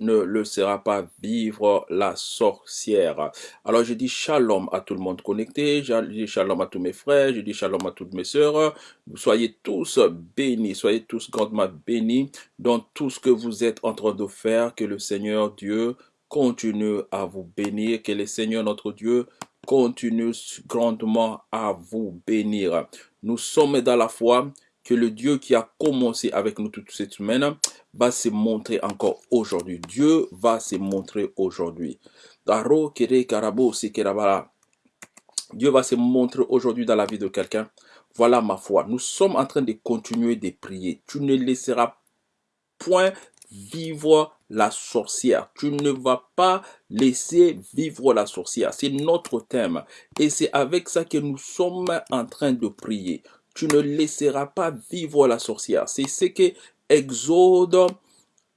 ne le pas vivre la sorcière. Alors je dis shalom à tout le monde connecté, je dis shalom à tous mes frères, je dis shalom à toutes mes sœurs. Soyez tous bénis, soyez tous grandement bénis dans tout ce que vous êtes en train de faire. Que le Seigneur Dieu continue à vous bénir, que le Seigneur notre Dieu continue grandement à vous bénir. Nous sommes dans la foi que le Dieu qui a commencé avec nous toute cette semaine va se montrer encore aujourd'hui. Dieu va se montrer aujourd'hui. Dieu va se montrer aujourd'hui dans la vie de quelqu'un. Voilà ma foi. Nous sommes en train de continuer de prier. Tu ne laisseras point vivre la sorcière. Tu ne vas pas laisser vivre la sorcière. C'est notre thème. Et c'est avec ça que nous sommes en train de prier tu ne laisseras pas vivre la sorcière. C'est ce que Exode,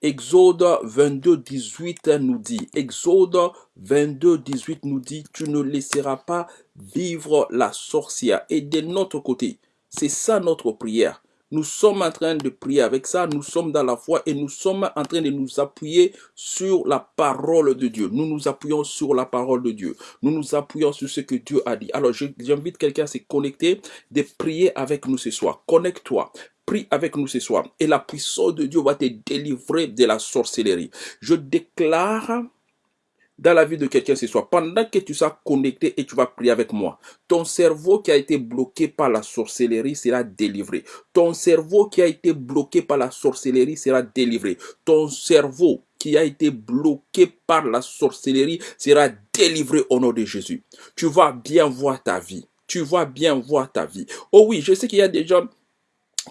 Exode 22, 18 nous dit. Exode 22, 18 nous dit, tu ne laisseras pas vivre la sorcière. Et de notre côté, c'est ça notre prière. Nous sommes en train de prier avec ça, nous sommes dans la foi et nous sommes en train de nous appuyer sur la parole de Dieu. Nous nous appuyons sur la parole de Dieu. Nous nous appuyons sur ce que Dieu a dit. Alors j'invite quelqu'un à se connecter, de prier avec nous ce soir. Connecte-toi prie avec nous ce soir et la puissance de Dieu va te délivrer de la sorcellerie. Je déclare dans la vie de quelqu'un ce soir, pendant que tu seras connecté et tu vas prier avec moi, ton cerveau qui a été bloqué par la sorcellerie sera délivré. Ton cerveau qui a été bloqué par la sorcellerie sera délivré. Ton cerveau qui a été bloqué par la sorcellerie sera délivré au nom de Jésus. Tu vas bien voir ta vie. Tu vas bien voir ta vie. Oh oui, je sais qu'il y a des gens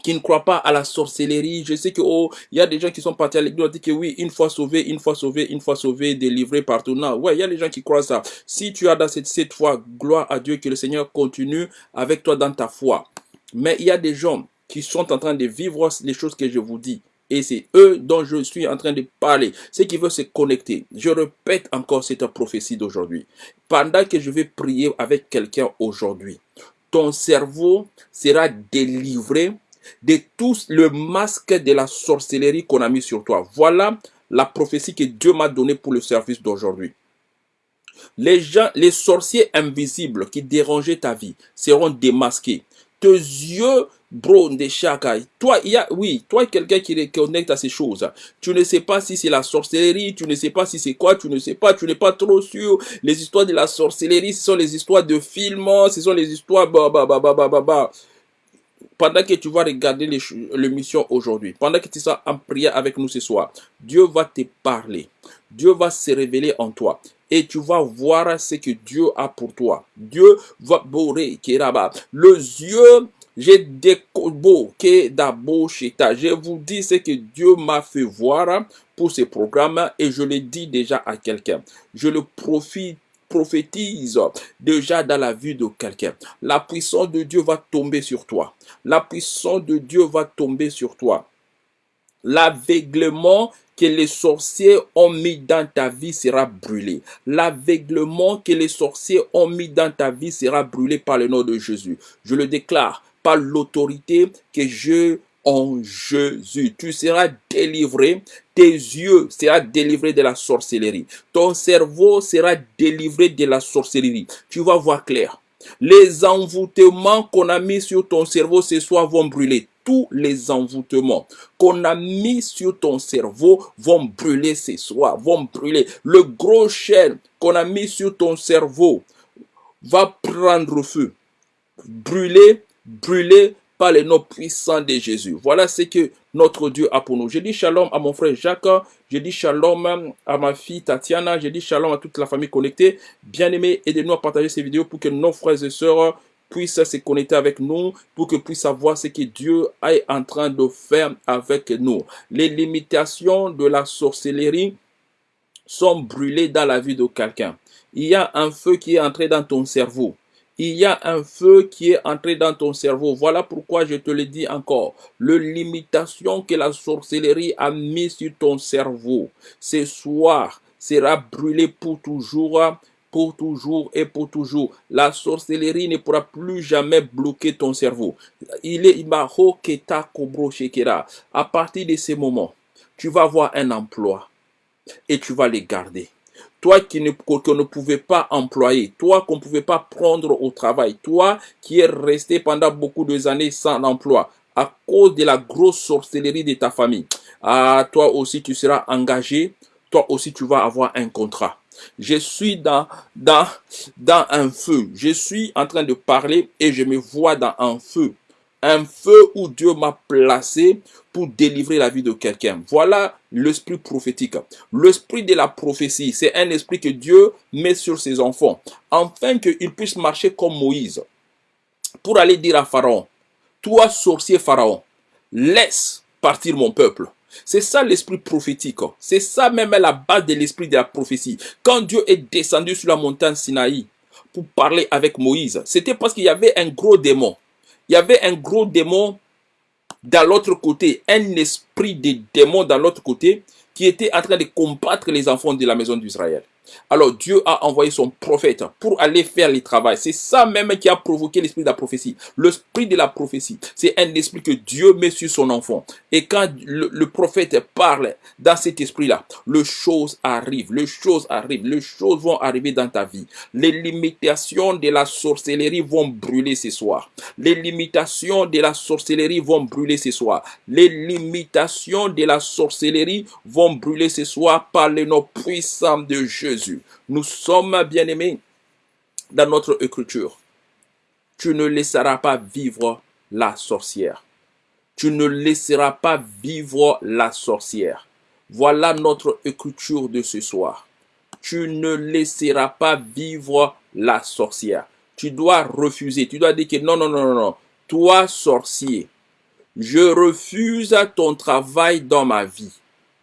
qui ne croient pas à la sorcellerie. Je sais que oh, il y a des gens qui sont partis à l'église dit que oui, une fois sauvé, une fois sauvé, une fois sauvé, délivré partout. Non, ouais, il y a des gens qui croient ça. Si tu as dans cette, cette foi, gloire à Dieu, que le Seigneur continue avec toi dans ta foi. Mais il y a des gens qui sont en train de vivre les choses que je vous dis. Et c'est eux dont je suis en train de parler. Ceux qui veulent se connecter. Je répète encore cette prophétie d'aujourd'hui. Pendant que je vais prier avec quelqu'un aujourd'hui, ton cerveau sera délivré de tout le masque de la sorcellerie qu'on a mis sur toi. Voilà la prophétie que Dieu m'a donnée pour le service d'aujourd'hui. Les gens, les sorciers invisibles qui dérangeaient ta vie seront démasqués. Tes yeux, bro, de chakai. Toi, il oui, toi, quelqu'un qui reconnecte à ces choses. Tu ne sais pas si c'est la sorcellerie, tu ne sais pas si c'est quoi, tu ne sais pas, tu n'es pas trop sûr. Les histoires de la sorcellerie, ce sont les histoires de films, ce sont les histoires, bah, bah, bah pendant que tu vas regarder l'émission aujourd'hui, pendant que tu seras en prière avec nous ce soir, Dieu va te parler. Dieu va se révéler en toi. Et tu vas voir ce que Dieu a pour toi. Dieu va bourrer, Le yeux, j'ai décobo, Je vous dis ce que Dieu m'a fait voir pour ce programme et je le dis déjà à quelqu'un. Je le profite prophétise déjà dans la vie de quelqu'un. La puissance de Dieu va tomber sur toi. La puissance de Dieu va tomber sur toi. L'aveuglement que les sorciers ont mis dans ta vie sera brûlé. L'aveuglement que les sorciers ont mis dans ta vie sera brûlé par le nom de Jésus. Je le déclare par l'autorité que je en Jésus. Tu seras délivré. Tes yeux seront délivrés de la sorcellerie. Ton cerveau sera délivré de la sorcellerie. Tu vas voir clair. Les envoûtements qu'on a mis sur ton cerveau ce soir vont brûler. Tous les envoûtements qu'on a mis sur ton cerveau vont brûler ce soir, vont brûler. Le gros chêne qu'on a mis sur ton cerveau va prendre feu. Brûler, brûler, par le nom puissant de Jésus. Voilà ce que notre Dieu a pour nous. Je dis shalom à mon frère Jacques, je dis shalom à ma fille Tatiana, je dis shalom à toute la famille connectée. Bien aimé, aidez-nous à partager ces vidéos pour que nos frères et sœurs puissent se connecter avec nous, pour que puissent savoir ce que Dieu est en train de faire avec nous. Les limitations de la sorcellerie sont brûlées dans la vie de quelqu'un. Il y a un feu qui est entré dans ton cerveau il y a un feu qui est entré dans ton cerveau. Voilà pourquoi je te le dis encore. Le limitation que la sorcellerie a mis sur ton cerveau, ce soir, sera brûlé pour toujours pour toujours et pour toujours. La sorcellerie ne pourra plus jamais bloquer ton cerveau. Il est À partir de ce moment, tu vas avoir un emploi. et tu vas les garder. Toi qui ne, qu'on ne pouvait pas employer, toi qu'on ne pouvait pas prendre au travail, toi qui es resté pendant beaucoup d'années sans emploi à cause de la grosse sorcellerie de ta famille. Ah, toi aussi tu seras engagé, toi aussi tu vas avoir un contrat. Je suis dans, dans, dans un feu. Je suis en train de parler et je me vois dans un feu. Un feu où Dieu m'a placé pour délivrer la vie de quelqu'un. Voilà l'esprit prophétique. L'esprit de la prophétie, c'est un esprit que Dieu met sur ses enfants, afin qu'ils puissent marcher comme Moïse, pour aller dire à Pharaon, toi sorcier Pharaon, laisse partir mon peuple. C'est ça l'esprit prophétique. C'est ça même la base de l'esprit de la prophétie. Quand Dieu est descendu sur la montagne Sinaï pour parler avec Moïse, c'était parce qu'il y avait un gros démon il y avait un gros démon dans l'autre côté, un esprit de démon dans l'autre côté qui était en train de combattre les enfants de la maison d'Israël. Alors Dieu a envoyé son prophète pour aller faire le travail. C'est ça même qui a provoqué l'esprit de la prophétie. L'esprit de la prophétie, c'est un esprit que Dieu met sur son enfant. Et quand le, prophète parle dans cet esprit-là, les choses arrivent, les choses arrivent, les choses vont arriver dans ta vie. Les limitations de la sorcellerie vont brûler ce soir. Les limitations de la sorcellerie vont brûler ce soir. Les limitations de la sorcellerie vont brûler ce soir par le nom puissant de Jésus. Nous sommes bien-aimés dans notre écriture. Tu ne laisseras pas vivre la sorcière. Tu ne laisseras pas vivre la sorcière. Voilà notre écriture de ce soir. Tu ne laisseras pas vivre la sorcière. Tu dois refuser. Tu dois dire que non, non, non, non, non. Toi, sorcier, je refuse ton travail dans ma vie.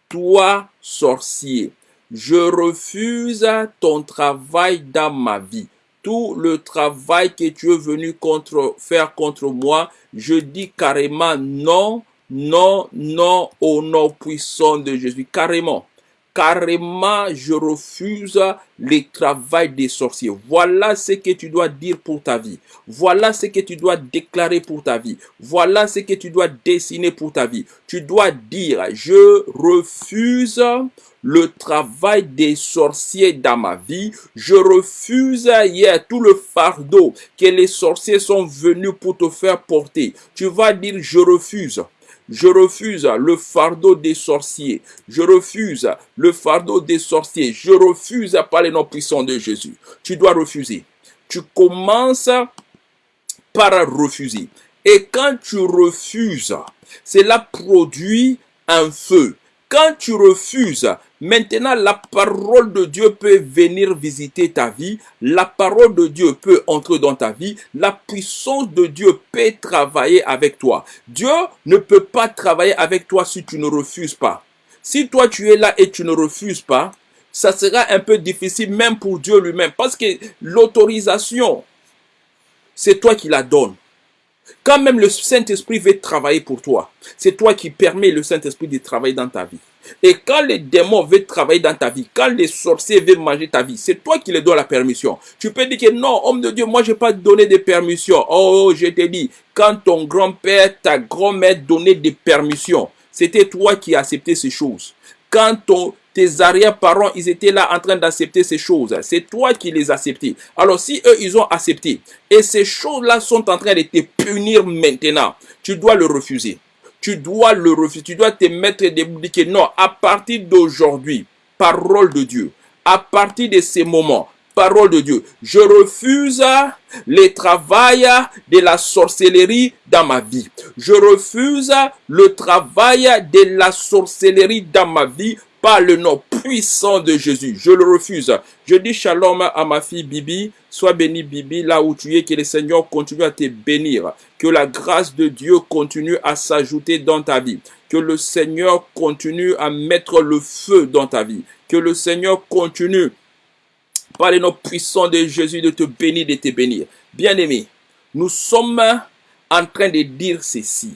Toi, sorcier, je refuse ton travail dans ma vie. Tout le travail que tu es venu faire contre moi, je dis carrément non, non, non au nom puissant de Jésus. Carrément carrément, je refuse le travail des sorciers. Voilà ce que tu dois dire pour ta vie. Voilà ce que tu dois déclarer pour ta vie. Voilà ce que tu dois dessiner pour ta vie. Tu dois dire, je refuse le travail des sorciers dans ma vie. Je refuse hier tout le fardeau que les sorciers sont venus pour te faire porter. Tu vas dire, je refuse. Je refuse le fardeau des sorciers. Je refuse le fardeau des sorciers. Je refuse par les noms puissants de Jésus. Tu dois refuser. Tu commences par refuser. Et quand tu refuses, cela produit un feu. Quand tu refuses, Maintenant, la parole de Dieu peut venir visiter ta vie. La parole de Dieu peut entrer dans ta vie. La puissance de Dieu peut travailler avec toi. Dieu ne peut pas travailler avec toi si tu ne refuses pas. Si toi tu es là et tu ne refuses pas, ça sera un peu difficile même pour Dieu lui-même. Parce que l'autorisation, c'est toi qui la donnes. Quand même le Saint-Esprit veut travailler pour toi, c'est toi qui permets le Saint-Esprit de travailler dans ta vie. Et quand les démons veulent travailler dans ta vie, quand les sorciers veulent manger ta vie, c'est toi qui les donnes la permission. Tu peux dire que non, homme de Dieu, moi je n'ai pas donné de permission. Oh, je te dis, quand ton grand-père, ta grand-mère donnaient des permissions, c'était toi qui accepté ces choses. Quand ton, tes arrière-parents, ils étaient là en train d'accepter ces choses. C'est toi qui les acceptais. Alors si eux, ils ont accepté, et ces choses-là sont en train de te punir maintenant, tu dois le refuser tu dois le refuser. Tu dois te mettre debout. Dire non, à partir d'aujourd'hui, parole de Dieu, à partir de ces moments, parole de Dieu, je refuse le travail de la sorcellerie dans ma vie. Je refuse le travail de la sorcellerie dans ma vie par le nom puissant de Jésus. Je le refuse. Je dis shalom à ma fille Bibi. Sois béni Bibi là où tu es. Que le Seigneur continue à te bénir. Que la grâce de Dieu continue à s'ajouter dans ta vie. Que le Seigneur continue à mettre le feu dans ta vie. Que le Seigneur continue par le nom puissant de Jésus de te bénir, de te bénir. Bien-aimé, nous sommes en train de dire ceci.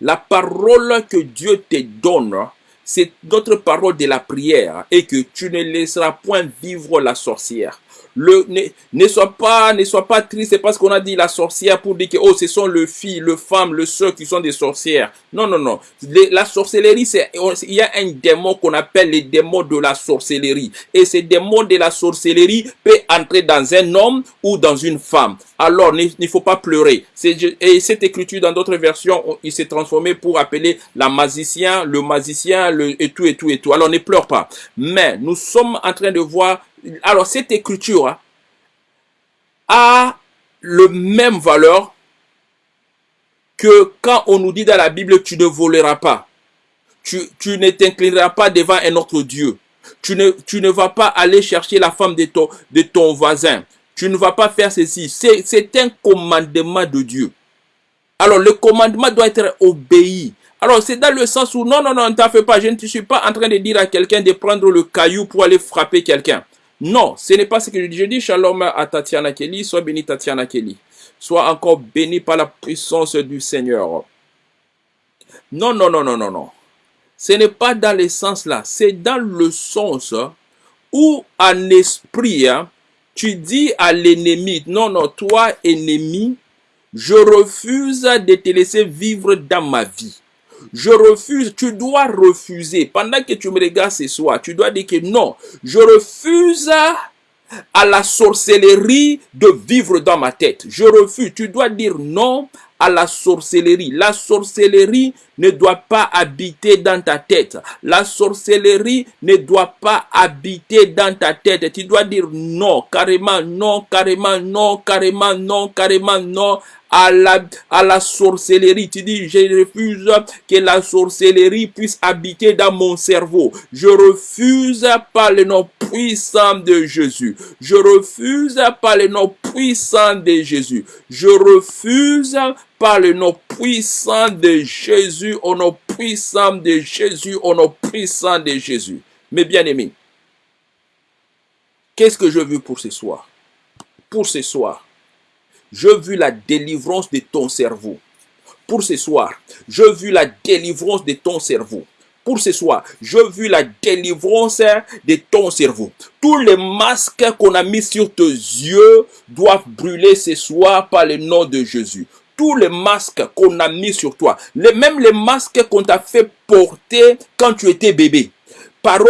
La parole que Dieu te donne c'est notre parole de la prière et que tu ne laisseras point vivre la sorcière. Le, ne, ne sois pas, ne sois pas triste, c'est parce qu'on a dit la sorcière pour dire que oh, ce sont le filles, le femme, le soeur qui sont des sorcières. Non, non, non. la sorcellerie, c'est, il y a un démon qu'on appelle les démons de la sorcellerie. Et ces démons de la sorcellerie peut entrer dans un homme ou dans une femme. Alors, il ne faut pas pleurer. Et cette écriture, dans d'autres versions, il s'est transformé pour appeler la magicien, le magicien, le, et tout, et tout, et tout. Alors, ne pleure pas. Mais nous sommes en train de voir alors cette écriture hein, a le même valeur que quand on nous dit dans la Bible, tu ne voleras pas. Tu, ne t'inclineras pas devant un autre Dieu. Tu ne, tu ne vas pas aller chercher la femme de ton, de ton voisin. Tu ne vas pas faire ceci. C'est un commandement de Dieu. Alors le commandement doit être obéi. Alors c'est dans le sens où non, non, non, ne t'en fais pas. Je ne suis pas en train de dire à quelqu'un de prendre le caillou pour aller frapper quelqu'un. Non, ce n'est pas ce que je dis. Je dis shalom à Tatiana Kelly. Sois béni Tatiana Kelly. Sois encore béni par la puissance du Seigneur. Non, non, non, non, non, non. Ce n'est pas dans le sens là. C'est dans le sens où en esprit, hein, tu dis à l'ennemi, non, non, toi ennemi, je refuse de te laisser vivre dans ma vie. Je refuse, tu dois refuser. Pendant que tu me regardes ce soir, tu dois dire que non, je refuse à la sorcellerie de vivre dans ma tête. Je refuse. Tu dois dire non à la sorcellerie. La sorcellerie ne doit pas habiter dans ta tête. La sorcellerie ne doit pas habiter dans ta tête. Tu dois dire non, carrément non, carrément non, carrément non, carrément non à la, à la sorcellerie. Tu dis, je refuse que la sorcellerie puisse habiter dans mon cerveau. Je refuse par le nom puissant de Jésus. Je refuse par le nom puissant de Jésus. Je refuse par le nom puissant de Jésus, au nom puissant de Jésus, au nom puissant de Jésus. Mes bien-aimés, qu'est-ce que je veux pour ce soir? Pour ce soir, je veux la délivrance de ton cerveau. Pour ce soir, je veux la délivrance de ton cerveau. Pour ce soir, je veux la délivrance de ton cerveau. Tous les masques qu'on a mis sur tes yeux doivent brûler ce soir par le nom de Jésus. Tous les masques qu'on a mis sur toi, même les masques qu'on t'a fait porter quand tu étais bébé. Paro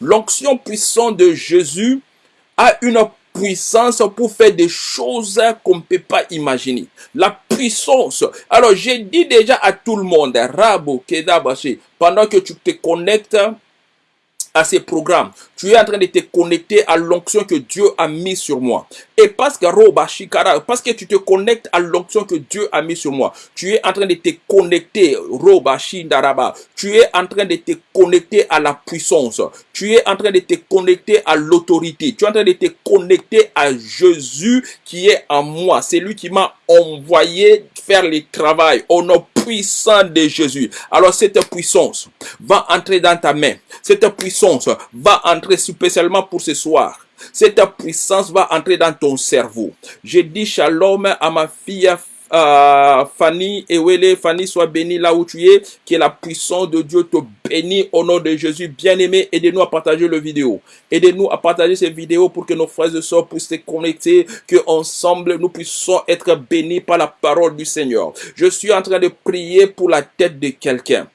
L'onction puissante de Jésus a une puissance pour faire des choses qu'on ne peut pas imaginer. La puissance. Alors, j'ai dit déjà à tout le monde, Rabo Kedabashi, pendant que tu te connectes à ces programmes. Tu es en train de te connecter à l'onction que Dieu a mis sur moi. Et parce que parce que tu te connectes à l'onction que Dieu a mis sur moi, tu es en train de te connecter, Tu es en train de te connecter à la puissance. Tu es en train de te connecter à l'autorité. Tu es en train de te connecter à Jésus qui est en moi. C'est lui qui m'a envoyé faire le travail nom puissant de Jésus. Alors cette puissance va entrer dans ta main. Cette puissance va entrer spécialement pour ce soir. Cette puissance va entrer dans ton cerveau. Je dis shalom à ma fille euh, Fanny, Ewele, Fanny, sois bénie là où tu es, que la puissance de Dieu te bénisse au nom de Jésus. Bien-aimé, aidez-nous à partager le vidéo. Aidez-nous à partager ces vidéos pour que nos frères et sœurs puissent se connecter, que ensemble nous puissions être bénis par la parole du Seigneur. Je suis en train de prier pour la tête de quelqu'un.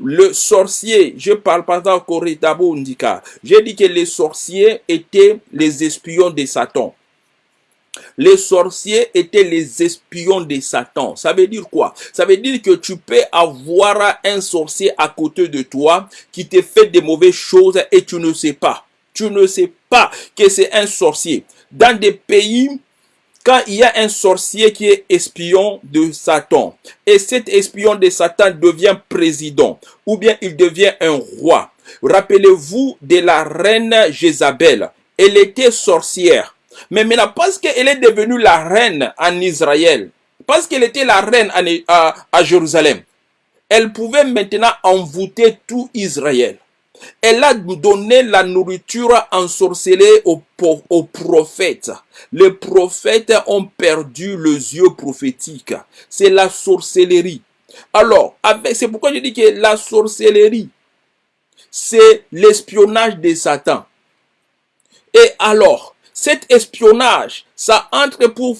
Le sorcier, je parle pas encore Ndika. J'ai dit que les sorciers étaient les espions de Satan. Les sorciers étaient les espions de Satan. Ça veut dire quoi? Ça veut dire que tu peux avoir un sorcier à côté de toi qui te fait des mauvaises choses et tu ne sais pas. Tu ne sais pas que c'est un sorcier. Dans des pays, quand il y a un sorcier qui est espion de Satan, et cet espion de Satan devient président, ou bien il devient un roi. Rappelez-vous de la reine Jézabel. Elle était sorcière. Mais maintenant, parce qu'elle est devenue la reine en Israël, parce qu'elle était la reine à, à, Jérusalem, elle pouvait maintenant envoûter tout Israël. Elle a donné la nourriture ensorcelée aux, aux prophètes. Les prophètes ont perdu les yeux prophétiques. C'est la sorcellerie. Alors, c'est pourquoi je dis que la sorcellerie, c'est l'espionnage de Satan. Et alors, cet espionnage, ça entre pour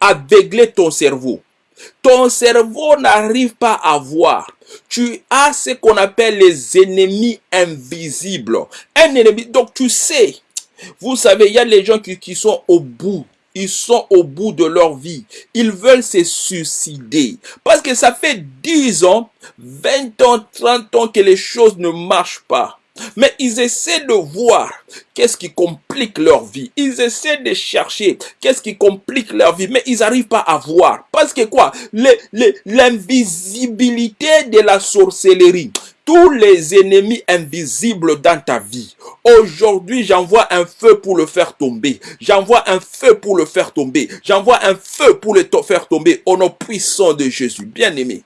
aveugler ton cerveau. Ton cerveau n'arrive pas à voir. Tu as ce qu'on appelle les ennemis invisibles. Un ennemi, donc tu sais. Vous savez, il y a les gens qui, qui sont au bout ils sont au bout de leur vie. Ils veulent se suicider. Parce que ça fait 10 ans, 20 ans, 30 ans que les choses ne marchent pas. Mais ils essaient de voir qu'est-ce qui complique leur vie. Ils essaient de chercher qu'est-ce qui complique leur vie, mais ils n'arrivent pas à voir. Parce que quoi? L'invisibilité de la sorcellerie tous les ennemis invisibles dans ta vie. Aujourd'hui, j'envoie un feu pour le faire tomber. J'envoie un feu pour le faire tomber. J'envoie un feu pour le faire tomber au nom puissant de Jésus. Bien-aimé,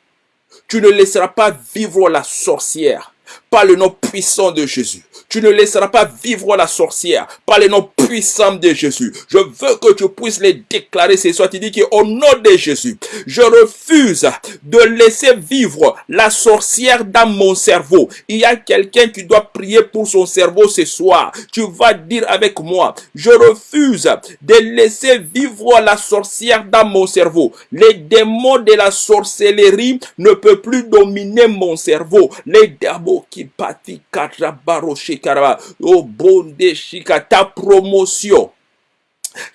tu ne laisseras pas vivre la sorcière par le nom puissant de Jésus. Tu ne laisseras pas vivre la sorcière par le nom puissant de Jésus. Je veux que tu puisses les déclarer ce soir. Tu dis qu'au nom de Jésus, je refuse de laisser vivre la sorcière dans mon cerveau. Il y a quelqu'un qui doit prier pour son cerveau ce soir. Tu vas dire avec moi, je refuse de laisser vivre la sorcière dans mon cerveau. Les démons de la sorcellerie ne peuvent plus dominer mon cerveau. Les démons pati katrabaro shikaraba. Oh bonde shika, ta promotion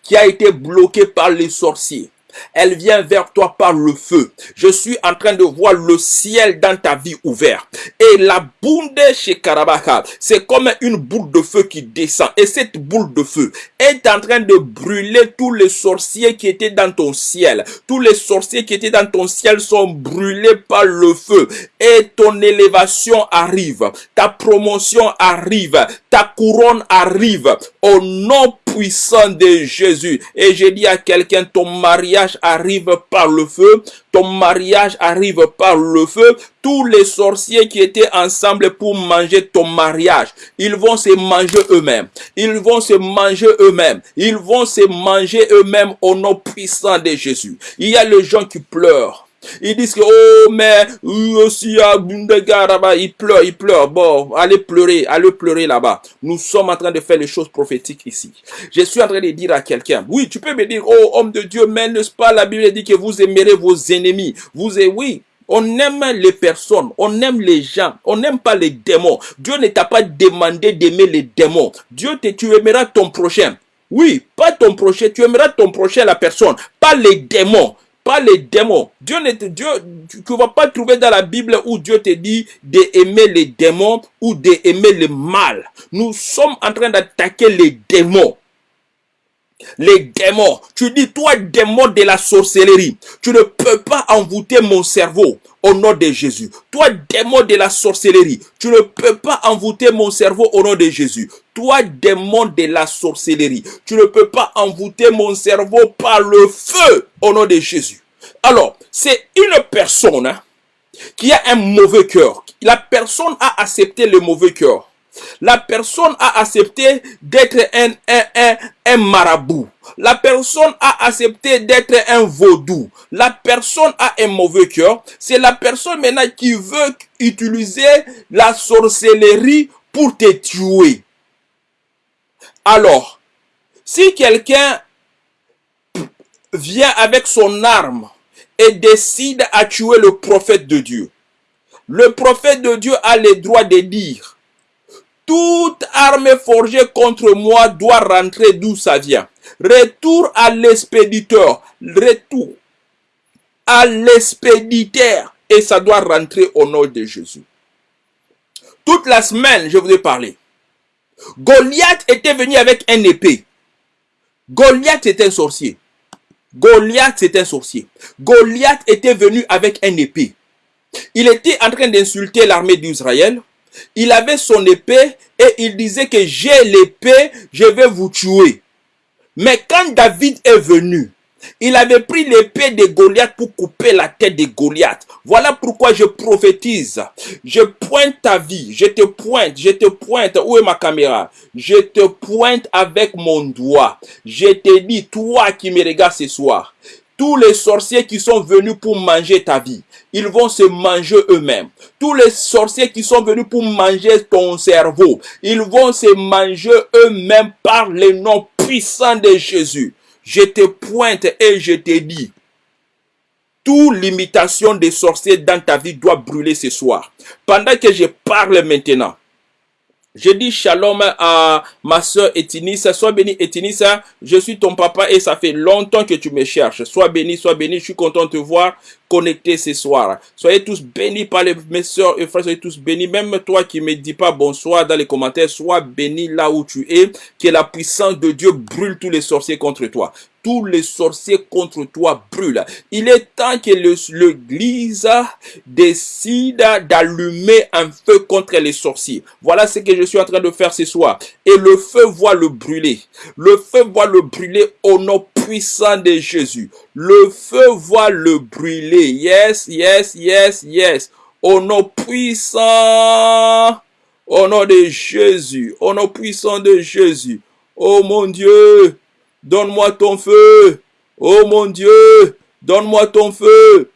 qui a été bloquée par les sorciers elle vient vers toi par le feu. Je suis en train de voir le ciel dans ta vie ouvert. Et la bounde chez Karabaka, c'est comme une boule de feu qui descend. Et cette boule de feu est en train de brûler tous les sorciers qui étaient dans ton ciel. Tous les sorciers qui étaient dans ton ciel sont brûlés par le feu. Et ton élévation arrive. Ta promotion arrive. Ta couronne arrive. Au nom puissant de Jésus. Et j'ai dit à quelqu'un, ton mariage arrive par le feu, ton mariage arrive par le feu. Tous les sorciers qui étaient ensemble pour manger ton mariage, ils vont se manger eux-mêmes. Ils vont se manger eux-mêmes. Ils vont se manger eux-mêmes au nom puissant de Jésus. Il y a les gens qui pleurent. Ils disent que, oh, mais, aussi, il pleure, il pleure. Bon, allez pleurer, allez pleurer là-bas. Nous sommes en train de faire les choses prophétiques ici. Je suis en train de dire à quelqu'un, oui, tu peux me dire, oh, homme de Dieu, mais n'est-ce pas, la Bible dit que vous aimerez vos ennemis. Vous, oui, on aime les personnes, on aime les gens, on n'aime pas les démons. Dieu ne t'a pas demandé d'aimer les démons. Dieu te, tu aimeras ton prochain. Oui, pas ton prochain, tu aimeras ton prochain, la personne, pas les démons pas les démons. Dieu ne Dieu, tu ne vas pas trouver dans la Bible où Dieu te dit d'aimer les démons ou d'aimer le mal. Nous sommes en train d'attaquer les démons. Les démons. Tu dis, toi, démon de la sorcellerie, tu ne peux pas envoûter mon cerveau au nom de Jésus. Toi, démon de la sorcellerie, tu ne peux pas envoûter mon cerveau au nom de Jésus. Toi, démon de la sorcellerie, tu ne peux pas envoûter mon cerveau par le feu au nom de Jésus. Alors, c'est une personne hein, qui a un mauvais cœur. La personne a accepté le mauvais cœur. La personne a accepté d'être un, un, marabout. La personne a accepté d'être un vaudou. La personne a un mauvais cœur. C'est la personne maintenant qui veut utiliser la sorcellerie pour te tuer. Alors, si quelqu'un vient avec son arme et décide à tuer le prophète de Dieu, le prophète de Dieu a le droit de dire toute arme forgée contre moi doit rentrer d'où ça vient. Retour à l'expéditeur. Retour à l'expéditeur. Et ça doit rentrer au nom de Jésus. Toute la semaine, je vous ai parlé. Goliath était venu avec un épée. Goliath était un sorcier. Goliath c'était un sorcier. Goliath était venu avec un épée. Il était en train d'insulter l'armée d'Israël. Il avait son épée et il disait que j'ai l'épée, je vais vous tuer. Mais quand David est venu, il avait pris l'épée de Goliath pour couper la tête de Goliath. Voilà pourquoi je prophétise. Je pointe ta vie. Je te pointe. Je te pointe. Où est ma caméra? Je te pointe avec mon doigt. Je te dis, toi qui me regardes ce soir, Tous les sorciers qui sont venus pour manger ta vie, ils vont se manger eux-mêmes. Tous les sorciers qui sont venus pour manger ton cerveau, ils vont se manger eux-mêmes par le nom puissant de Jésus. Je te pointe et je te dis, toute limitation des sorciers dans ta vie doit brûler ce soir. Pendant que je parle maintenant, je dis shalom à ma soeur Etinissa. Sois béni Etinissa. Je suis ton papa et ça fait longtemps que tu me cherches. Sois béni, sois béni. Je suis content de te voir connecté ce soir. Soyez tous bénis par les, mes soeurs et frères. Soyez tous bénis. Même toi qui me dis pas bonsoir dans les commentaires, sois béni là où tu es. Que la puissance de Dieu brûle tous les sorciers contre toi tous les sorciers contre toi brûlent. Il est temps que l'Église décide d'allumer un feu contre les sorciers. Voilà ce que je suis en train de faire ce soir. Et le feu voit le brûler. Le feu voit le brûler au nom puissant de Jésus. Le feu voit le brûler. Yes, yes, yes, yes. Au nom puissant. Au nom de Jésus. Au nom puissant de Jésus. Oh mon Dieu. Donne-moi ton feu. Oh mon Dieu, donne-moi ton feu.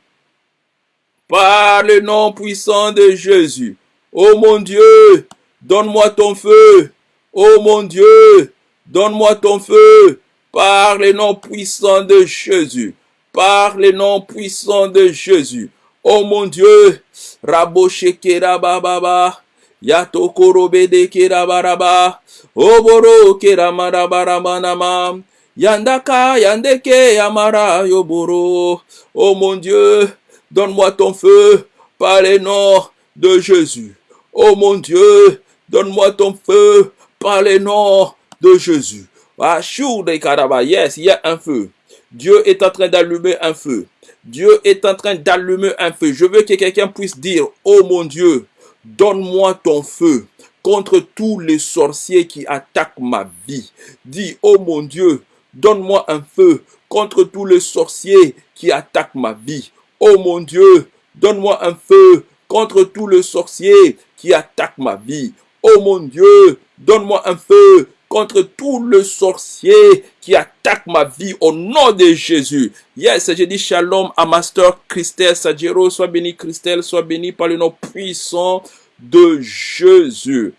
Par le nom puissant de Jésus. Oh mon Dieu, donne-moi ton feu. Oh mon Dieu, donne-moi ton feu. Par le nom puissant de Jésus. Par le nom puissant de Jésus. Oh mon Dieu, Rabo Shekera Baba. Yato Korobede Kerabaraba. Oboro Keramarabaramanaman. Yandaka, Yandeke, Yamara, Yoboro. Oh mon Dieu, donne-moi ton feu par les noms de Jésus. Oh mon Dieu, donne-moi ton feu par les noms de Jésus. Yes, il y a un feu. Dieu est en train d'allumer un feu. Dieu est en train d'allumer un feu. Je veux que quelqu'un puisse dire, oh mon Dieu, donne-moi ton feu contre tous les sorciers qui attaquent ma vie. Dis, oh mon Dieu, Donne-moi un feu contre tous les sorciers qui attaquent ma vie. Oh mon Dieu, donne-moi un feu contre tous les sorciers qui attaquent ma vie. Oh mon Dieu, donne-moi un feu contre tous les sorciers qui attaquent ma vie au nom de Jésus. Yes, j'ai dit shalom à Master Christelle Sagero. Sois béni Christelle, sois béni par le nom puissant de Jésus.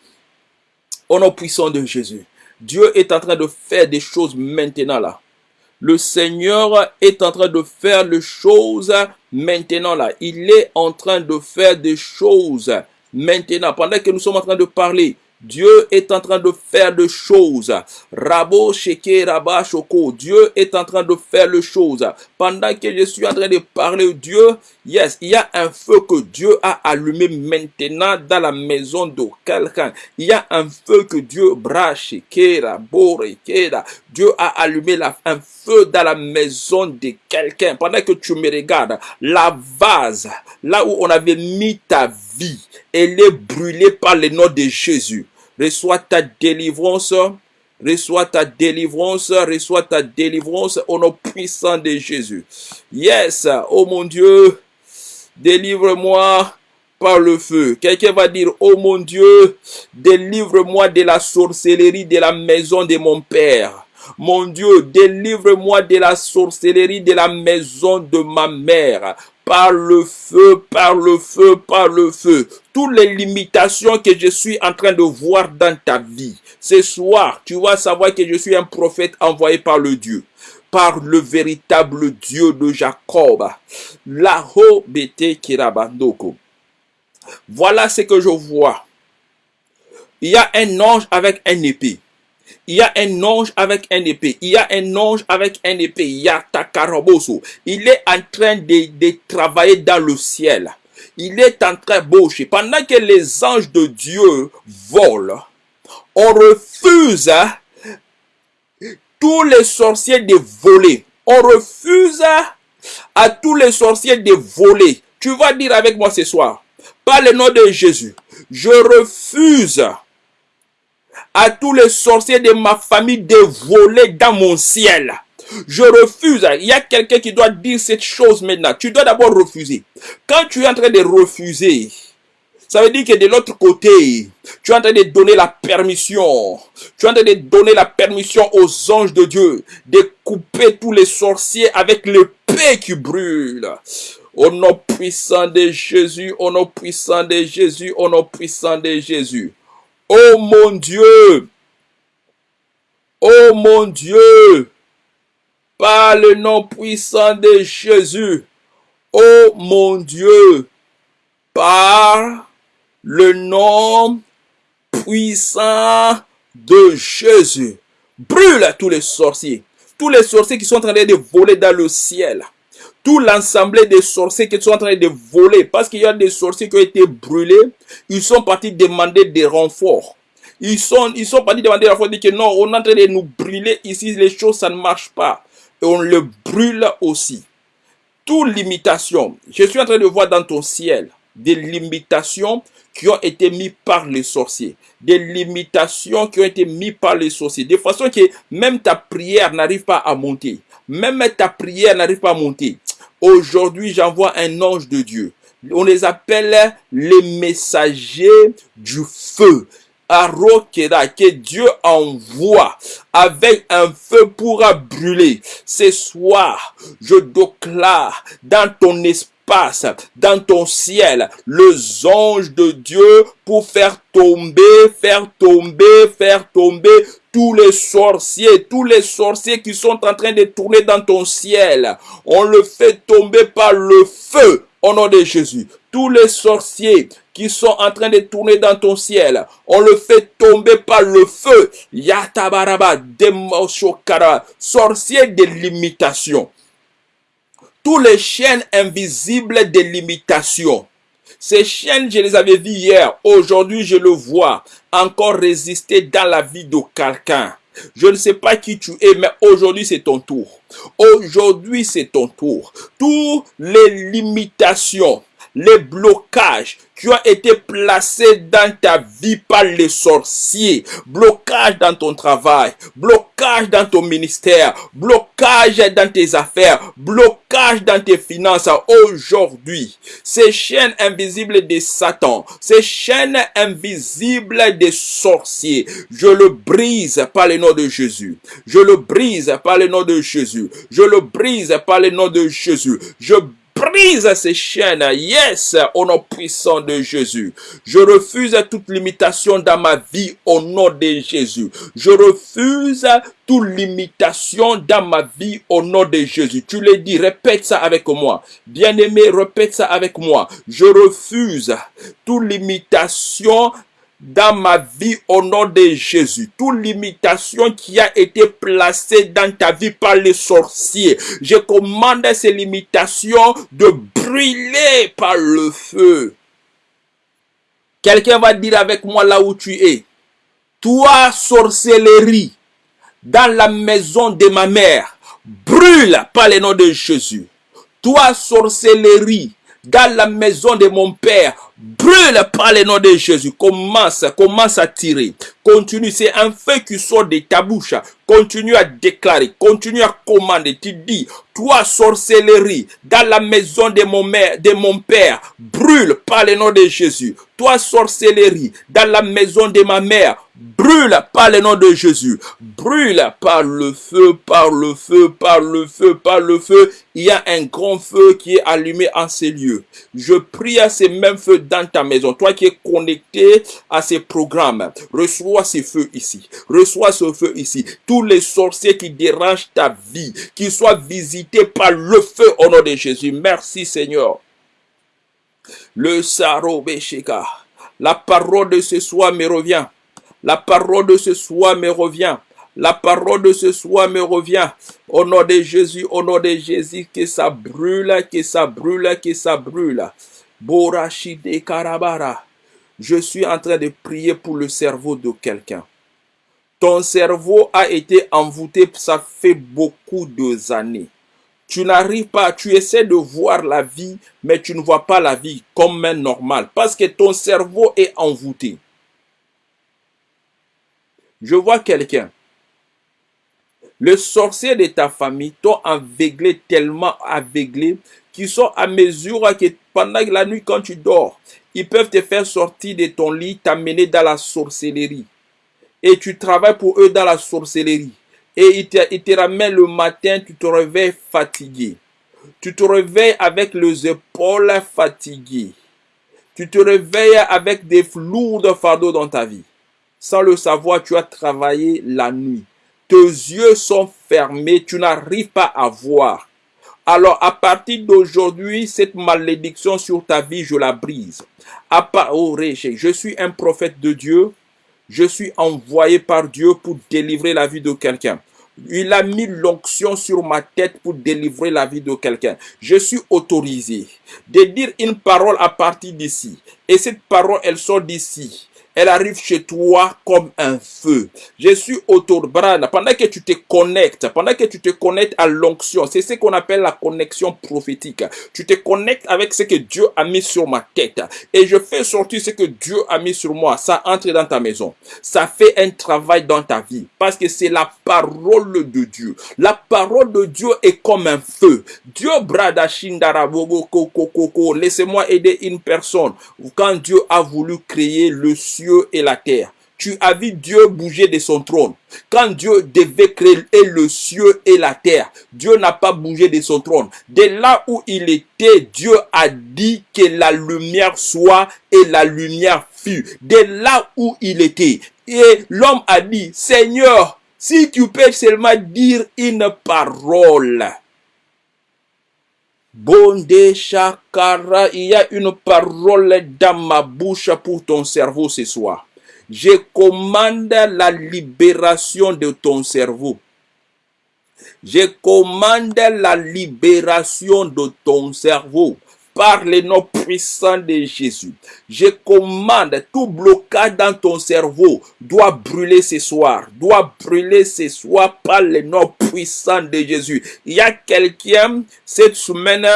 Au nom puissant de Jésus. Dieu est en train de faire des choses maintenant là. Le Seigneur est en train de faire les choses maintenant là. Il est en train de faire des choses maintenant. Pendant que nous sommes en train de parler, Dieu est en train de faire des choses. Rabo Sheke Rabba Shoko. Dieu est en train de faire les choses. Pendant que je suis en train de parler Dieu, yes, il y a un feu que Dieu a allumé maintenant dans la maison de quelqu'un. Il y a un feu que Dieu brache, Dieu a allumé un feu dans la maison de quelqu'un. Pendant que tu me regardes, la vase, là où on avait mis ta vie, elle est brûlée par le nom de Jésus. Reçois ta délivrance. Reçois ta délivrance, reçois ta délivrance au nom puissant de Jésus. Yes, oh mon Dieu, délivre-moi par le feu. Quelqu'un va dire, oh mon Dieu, délivre-moi de la sorcellerie de la maison de mon Père. Mon Dieu, délivre-moi de la sorcellerie de la maison de ma mère par le feu, par le feu, par le feu. Toutes les limitations que je suis en train de voir dans ta vie. Ce soir, tu vas savoir que je suis un prophète envoyé par le Dieu par le véritable Dieu de Jacob. Laho bete kirabandoko. Voilà ce que je vois. Il y a un ange avec un épée. Il y a un ange avec un épée. Il y a un ange avec un épée. Il y a Takaraboso. Il est en train de, travailler dans le ciel. Il est en train de Pendant que les anges de Dieu volent, on refuse tous les sorciers de voler. On refuse à tous les sorciers de voler. Tu vas dire avec moi ce soir, par le nom de Jésus, je refuse à tous les sorciers de ma famille de voler dans mon ciel. Je refuse. Il y a quelqu'un qui doit dire cette chose maintenant. Tu dois d'abord refuser. Quand tu es en train de refuser, Ça veut dire que de l'autre côté, tu es en train de donner la permission. Tu es en train de donner la permission aux anges de Dieu de couper tous les sorciers avec l'épée qui brûle. Au nom puissant de Jésus, au nom puissant de Jésus, au nom puissant de Jésus. Oh mon Dieu, oh mon Dieu, par le nom puissant de Jésus, oh mon Dieu, par le nom puissant de Jésus. Brûle tous les sorciers. Tous les sorciers qui sont en train de voler dans le ciel. Tout l'ensemble des sorciers qui sont en train de voler. Parce qu'il y a des sorciers qui ont été brûlés. Ils sont partis demander des renforts. Ils sont, ils sont partis demander des renforts. Ils disent que non, on est en train de nous brûler ici. Les choses, ça ne marche pas. Et on le brûle aussi. Toute limitation. Je suis en train de voir dans ton ciel des limitations qui ont été mises par les sorciers. Des limitations qui ont été mises par les sorciers. De façon que même ta prière n'arrive pas à monter. Même ta prière n'arrive pas à monter. Aujourd'hui, j'envoie un ange de Dieu. On les appelle les messagers du feu. Arokeda, que Dieu envoie avec un feu pour brûler. Ce soir, je déclare dans ton esprit dans ton ciel, les anges de Dieu pour faire tomber, faire tomber, faire tomber tous les sorciers, tous les sorciers qui sont en train de tourner dans ton ciel. On le fait tomber par le feu au nom de Jésus. Tous les sorciers qui sont en train de tourner dans ton ciel, on le fait tomber par le feu. Yatabaraba, Demoshokara, sorcier de limitation tous les chaînes invisibles de limitation. Ces chaînes, je les avais vues hier. Aujourd'hui, je le vois encore résister dans la vie de quelqu'un. Je ne sais pas qui tu es, mais aujourd'hui, c'est ton tour. Aujourd'hui, c'est ton tour. Toutes les limitations, les blocages qui ont été placés dans ta vie par les sorciers, blocage dans ton travail, blocage dans ton ministère, blocage dans tes affaires, blocage dans tes finances aujourd'hui. Ces chaînes invisibles de Satan, ces chaînes invisibles des sorciers, je le brise par le nom de Jésus. Je le brise par le nom de Jésus. Je le brise par le nom de Jésus. Je brise ces chaînes. Yes, au nom puissant de Jésus. Je refuse toute limitation dans ma vie au nom de Jésus. Je refuse toute limitation dans ma vie au nom de Jésus. Tu le dis, répète ça avec moi. Bien-aimé, répète ça avec moi. Je refuse toute limitation dans ma vie au nom de Jésus. Toute limitation qui a été placée dans ta vie par les sorciers, je commande ces limitations de brûler par le feu. Quelqu'un va dire avec moi là où tu es. Toi, sorcellerie, dans la maison de ma mère, brûle par le nom de Jésus. Toi, sorcellerie, dans la maison de mon père, brûle par le nom de Jésus. Commence, commence à tirer. Continue, c'est un feu qui sort de ta bouche. Continue à déclarer, continue à commander. Tu dis, toi sorcellerie, dans la maison de mon, mère, de mon père, brûle par le nom de Jésus. Toi sorcellerie, dans la maison de ma mère, brûle par le nom de Jésus. Brûle par le feu, par le feu, par le feu, par le feu. Il y a un grand feu qui est allumé en ces lieux. Je prie à ces mêmes feux dans ta maison. Toi qui es connecté à ces programmes, reçois ces feux ici. Reçois ce feu ici. Tous les sorciers qui dérangent ta vie, qui soient visités par le feu au nom de Jésus. Merci Seigneur. Le Saro La parole de ce soir me revient. La parole de ce soir me revient. La parole de ce soir me revient. Au nom de Jésus, au nom de Jésus, que ça brûle, que ça brûle, que ça brûle. Borachide Karabara. Je suis en train de prier pour le cerveau de quelqu'un. Ton cerveau a été envoûté, ça fait beaucoup de années. Tu n'arrives pas, tu essaies de voir la vie, mais tu ne vois pas la vie comme un normal, parce que ton cerveau est envoûté. Je vois quelqu'un. Les sorciers de ta famille t'ont aveuglé, tellement aveuglé, qu'ils sont à mesure que pendant la nuit, quand tu dors, ils peuvent te faire sortir de ton lit, t'amener dans la sorcellerie. Et tu travailles pour eux dans la sorcellerie. Et ils te, ils ramènent le matin, tu te réveilles fatigué. Tu te réveilles avec les épaules fatiguées. Tu te réveilles avec des lourds fardeaux dans ta vie. Sans le savoir, tu as travaillé la nuit. Tes yeux sont fermés, tu n'arrives pas à voir. Alors, à partir d'aujourd'hui, cette malédiction sur ta vie, je la brise. Oh, je suis un prophète de Dieu. Je suis envoyé par Dieu pour délivrer la vie de quelqu'un. Il a mis l'onction sur ma tête pour délivrer la vie de quelqu'un. Je suis autorisé de dire une parole à partir d'ici. Et cette parole, elle sort d'ici elle arrive chez toi comme un feu. Je suis autour, pendant que tu te connectes, pendant que tu te connectes à l'onction, c'est ce qu'on appelle la connexion prophétique. Tu te connectes avec ce que Dieu a mis sur ma tête et je fais sortir ce que Dieu a mis sur moi. Ça entre dans ta maison. Ça fait un travail dans ta vie parce que c'est la parole de Dieu. La parole de Dieu est comme un feu. Dieu brada Laissez-moi aider une personne. Quand Dieu a voulu créer le ciel et la terre. Tu as vu Dieu bouger de son trône. Quand Dieu devait créer le ciel et la terre, Dieu n'a pas bougé de son trône. De là où il était, Dieu a dit que la lumière soit et la lumière fut. De là où il était. Et l'homme a dit, Seigneur, si tu peux seulement dire une parole. Bonde Chakara, il y a une parole dans ma bouche pour ton cerveau ce soir. Je commande la libération de ton cerveau. Je commande la libération de ton cerveau par le nom puissant de Jésus. Je commande tout blocage dans ton cerveau doit brûler ce soir, doit brûler ce soir par le nom puissant de Jésus. Il y a quelqu'un cette semaine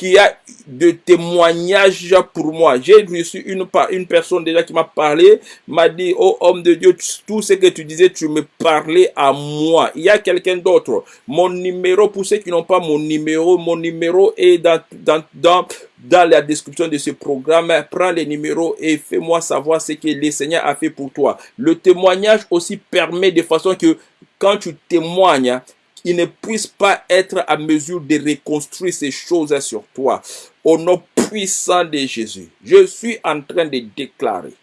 qui a de témoignages pour moi. J'ai reçu une, une personne déjà qui m'a parlé, m'a dit, oh homme de Dieu, tout ce que tu disais, tu me parlais à moi. Il y a quelqu'un d'autre. Mon numéro, pour ceux qui n'ont pas mon numéro, mon numéro est dans, dans, dans, dans la description de ce programme. Prends les numéros et fais-moi savoir ce que le Seigneur a fait pour toi. Le témoignage aussi permet de façon que quand tu témoignes, il ne puisse pas être à mesure de reconstruire ces choses sur toi. Au nom puissant de Jésus, je suis en train de déclarer,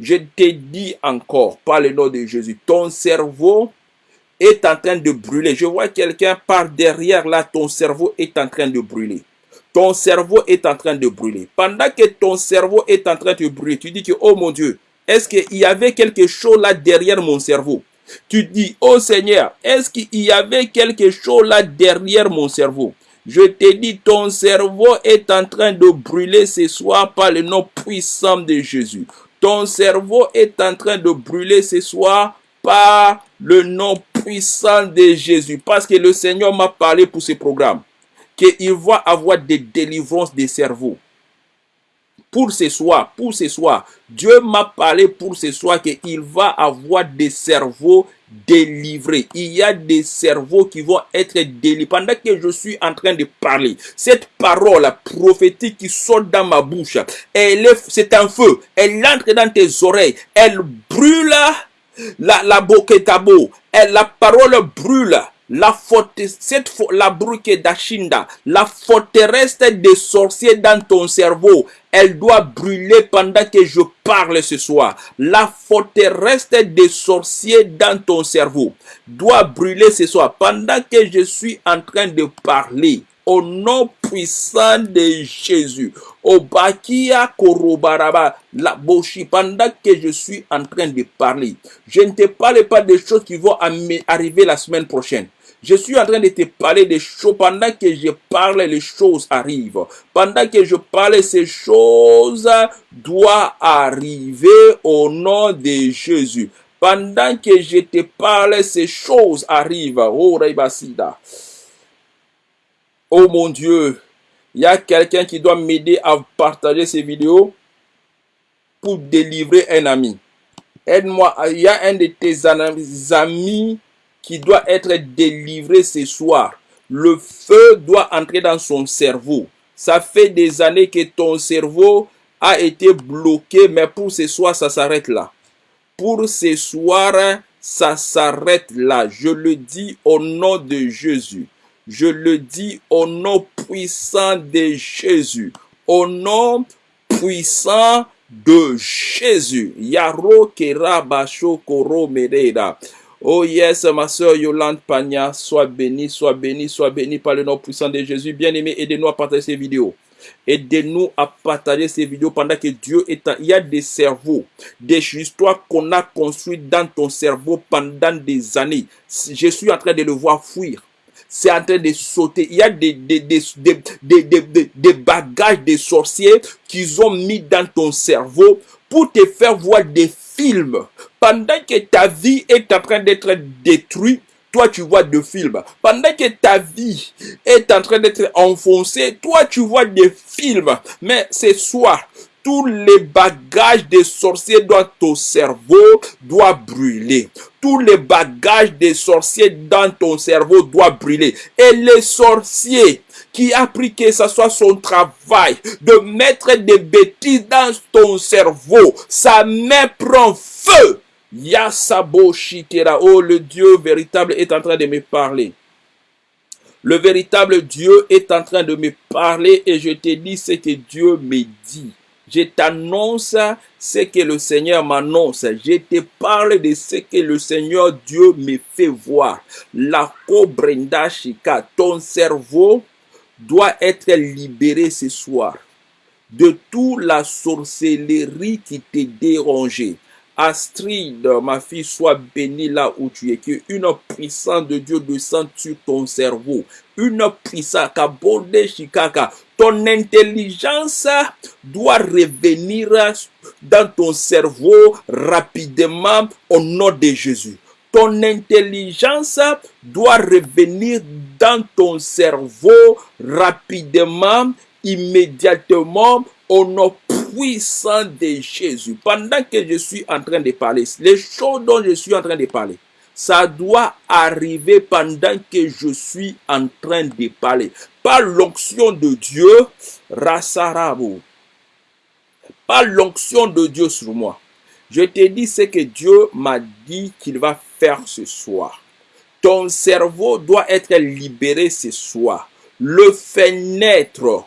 je te dis encore par le nom de Jésus, ton cerveau est en train de brûler. Je vois quelqu'un par derrière là, ton cerveau est en train de brûler. Ton cerveau est en train de brûler. Pendant que ton cerveau est en train de brûler, tu dis que, oh mon Dieu, est-ce qu'il y avait quelque chose là derrière mon cerveau? Tu dis, oh Seigneur, est-ce qu'il y avait quelque chose là derrière mon cerveau? Je te dis, ton cerveau est en train de brûler ce soir par le nom puissant de Jésus. Ton cerveau est en train de brûler ce soir par le nom puissant de Jésus. Parce que le Seigneur m'a parlé pour ce programme. Qu'il va avoir des délivrances des cerveaux pour ce soir, pour ce soir. Dieu m'a parlé pour ce soir qu'il va avoir des cerveaux délivrés. Il y a des cerveaux qui vont être délivrés. Pendant que je suis en train de parler, cette parole prophétique qui sort dans ma bouche, elle c'est un feu. Elle entre dans tes oreilles. Elle brûle la, la boketabo. Elle, la parole brûle la cette la bruque d'Achinda, la forteresse des sorciers dans ton cerveau, elle doit brûler pendant que je parle ce soir. La forteresse des sorciers dans ton cerveau doit brûler ce soir pendant que je suis en train de parler. Au nom puissant de Jésus. Au Bakia Korobaraba, la Boshi, pendant que je suis en train de parler. Je ne te parle pas des choses qui vont arriver la semaine prochaine. Je suis en train de te parler des choses. Pendant que je parle, les choses arrivent. Pendant que je parle, ces choses doivent arriver au nom de Jésus. Pendant que je te parle, ces choses arrivent. Oh, Reibasida. Oh mon Dieu, il y a quelqu'un qui doit m'aider à partager ces vidéos pour délivrer un ami. Aide-moi. Il y a un de tes amis qui doit être délivré ce soir. Le feu doit entrer dans son cerveau. Ça fait des années que ton cerveau a été bloqué, mais pour ce soir, ça s'arrête là. Pour ce soir, ça s'arrête là. Je le dis au nom de Jésus. Je le dis au nom puissant de Jésus. Au nom puissant de Jésus. Yaro Kera Koro. Oh yes, ma soeur Yolande Pagna, sois bénie, sois bénie, sois bénie par le nom puissant de Jésus. Bien-aimé, aidez-nous à partager ces vidéos. Aidez-nous à partager ces vidéos pendant que Dieu est en... Il y a des cerveaux, des histoires qu'on a construites dans ton cerveau pendant des années. Je suis en train de le voir fuir. C'est en train de sauter. Il y a des, des, des, des, des bagages des sorciers qu'ils ont mis dans ton cerveau pour te faire voir des films. Pendant que ta vie est en train d'être détruite, toi tu vois des films. Pendant que ta vie est en train d'être enfoncée, toi tu vois des films. Mais ce soir, tous les bagages des sorciers dans ton cerveau doivent brûler. Tous les bagages des sorciers dans ton cerveau doivent brûler. Et les sorciers qui a pris que ce soit son travail de mettre des bêtises dans ton cerveau, sa main prend feu. Yasabo Shikera. Oh, le Dieu véritable est en train de me parler. Le véritable Dieu est en train de me parler et je te dis ce que Dieu me dit. Je t'annonce ce que le Seigneur m'annonce. Je te parle de ce que le Seigneur Dieu me fait voir. La Brenda Shika, ton cerveau doit être libéré ce soir de toute la sorcellerie qui te dérangeait. Astrid, ma fille, sois bénie là où tu es. Que une puissance de Dieu descende sur ton cerveau. Une puissance, Shikaka. Ton intelligence doit revenir dans ton cerveau rapidement au nom de Jésus. Ton intelligence doit revenir dans ton cerveau rapidement, immédiatement, au nom puissant de Jésus. Pendant que je suis en train de parler, les choses dont je suis en train de parler, ça doit arriver pendant que je suis en train de parler. Par l'onction de Dieu, Rasarabo. Par l'onction de Dieu sur moi. Je te dis ce que Dieu m'a dit qu'il va faire ce soir. Ton cerveau doit être libéré ce soir. Le fenêtre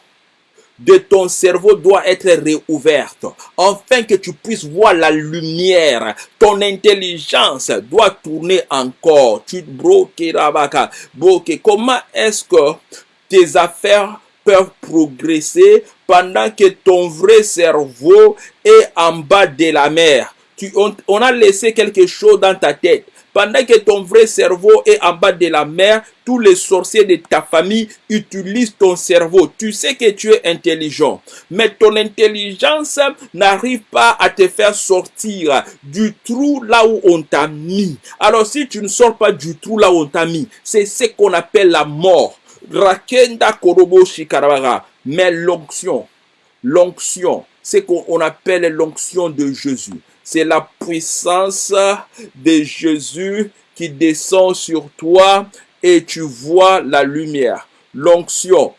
de ton cerveau doit être réouverte, afin que tu puisses voir la lumière. Ton intelligence doit tourner encore. Tu Comment est-ce que tes affaires peuvent progresser pendant que ton vrai cerveau est en bas de la mer? Tu, on a laissé quelque chose dans ta tête. Pendant que ton vrai cerveau est en bas de la mer, tous les sorciers de ta famille utilisent ton cerveau. Tu sais que tu es intelligent, mais ton intelligence n'arrive pas à te faire sortir du trou là où on t'a mis. Alors si tu ne sors pas du trou là où on t'a mis, c'est ce qu'on appelle la mort. Rakenda Korobo Shikarabara. Mais l'onction, l'onction, c'est qu'on appelle l'onction de Jésus. C'est la puissance de Jésus qui descend sur toi et tu vois la lumière. L'onction.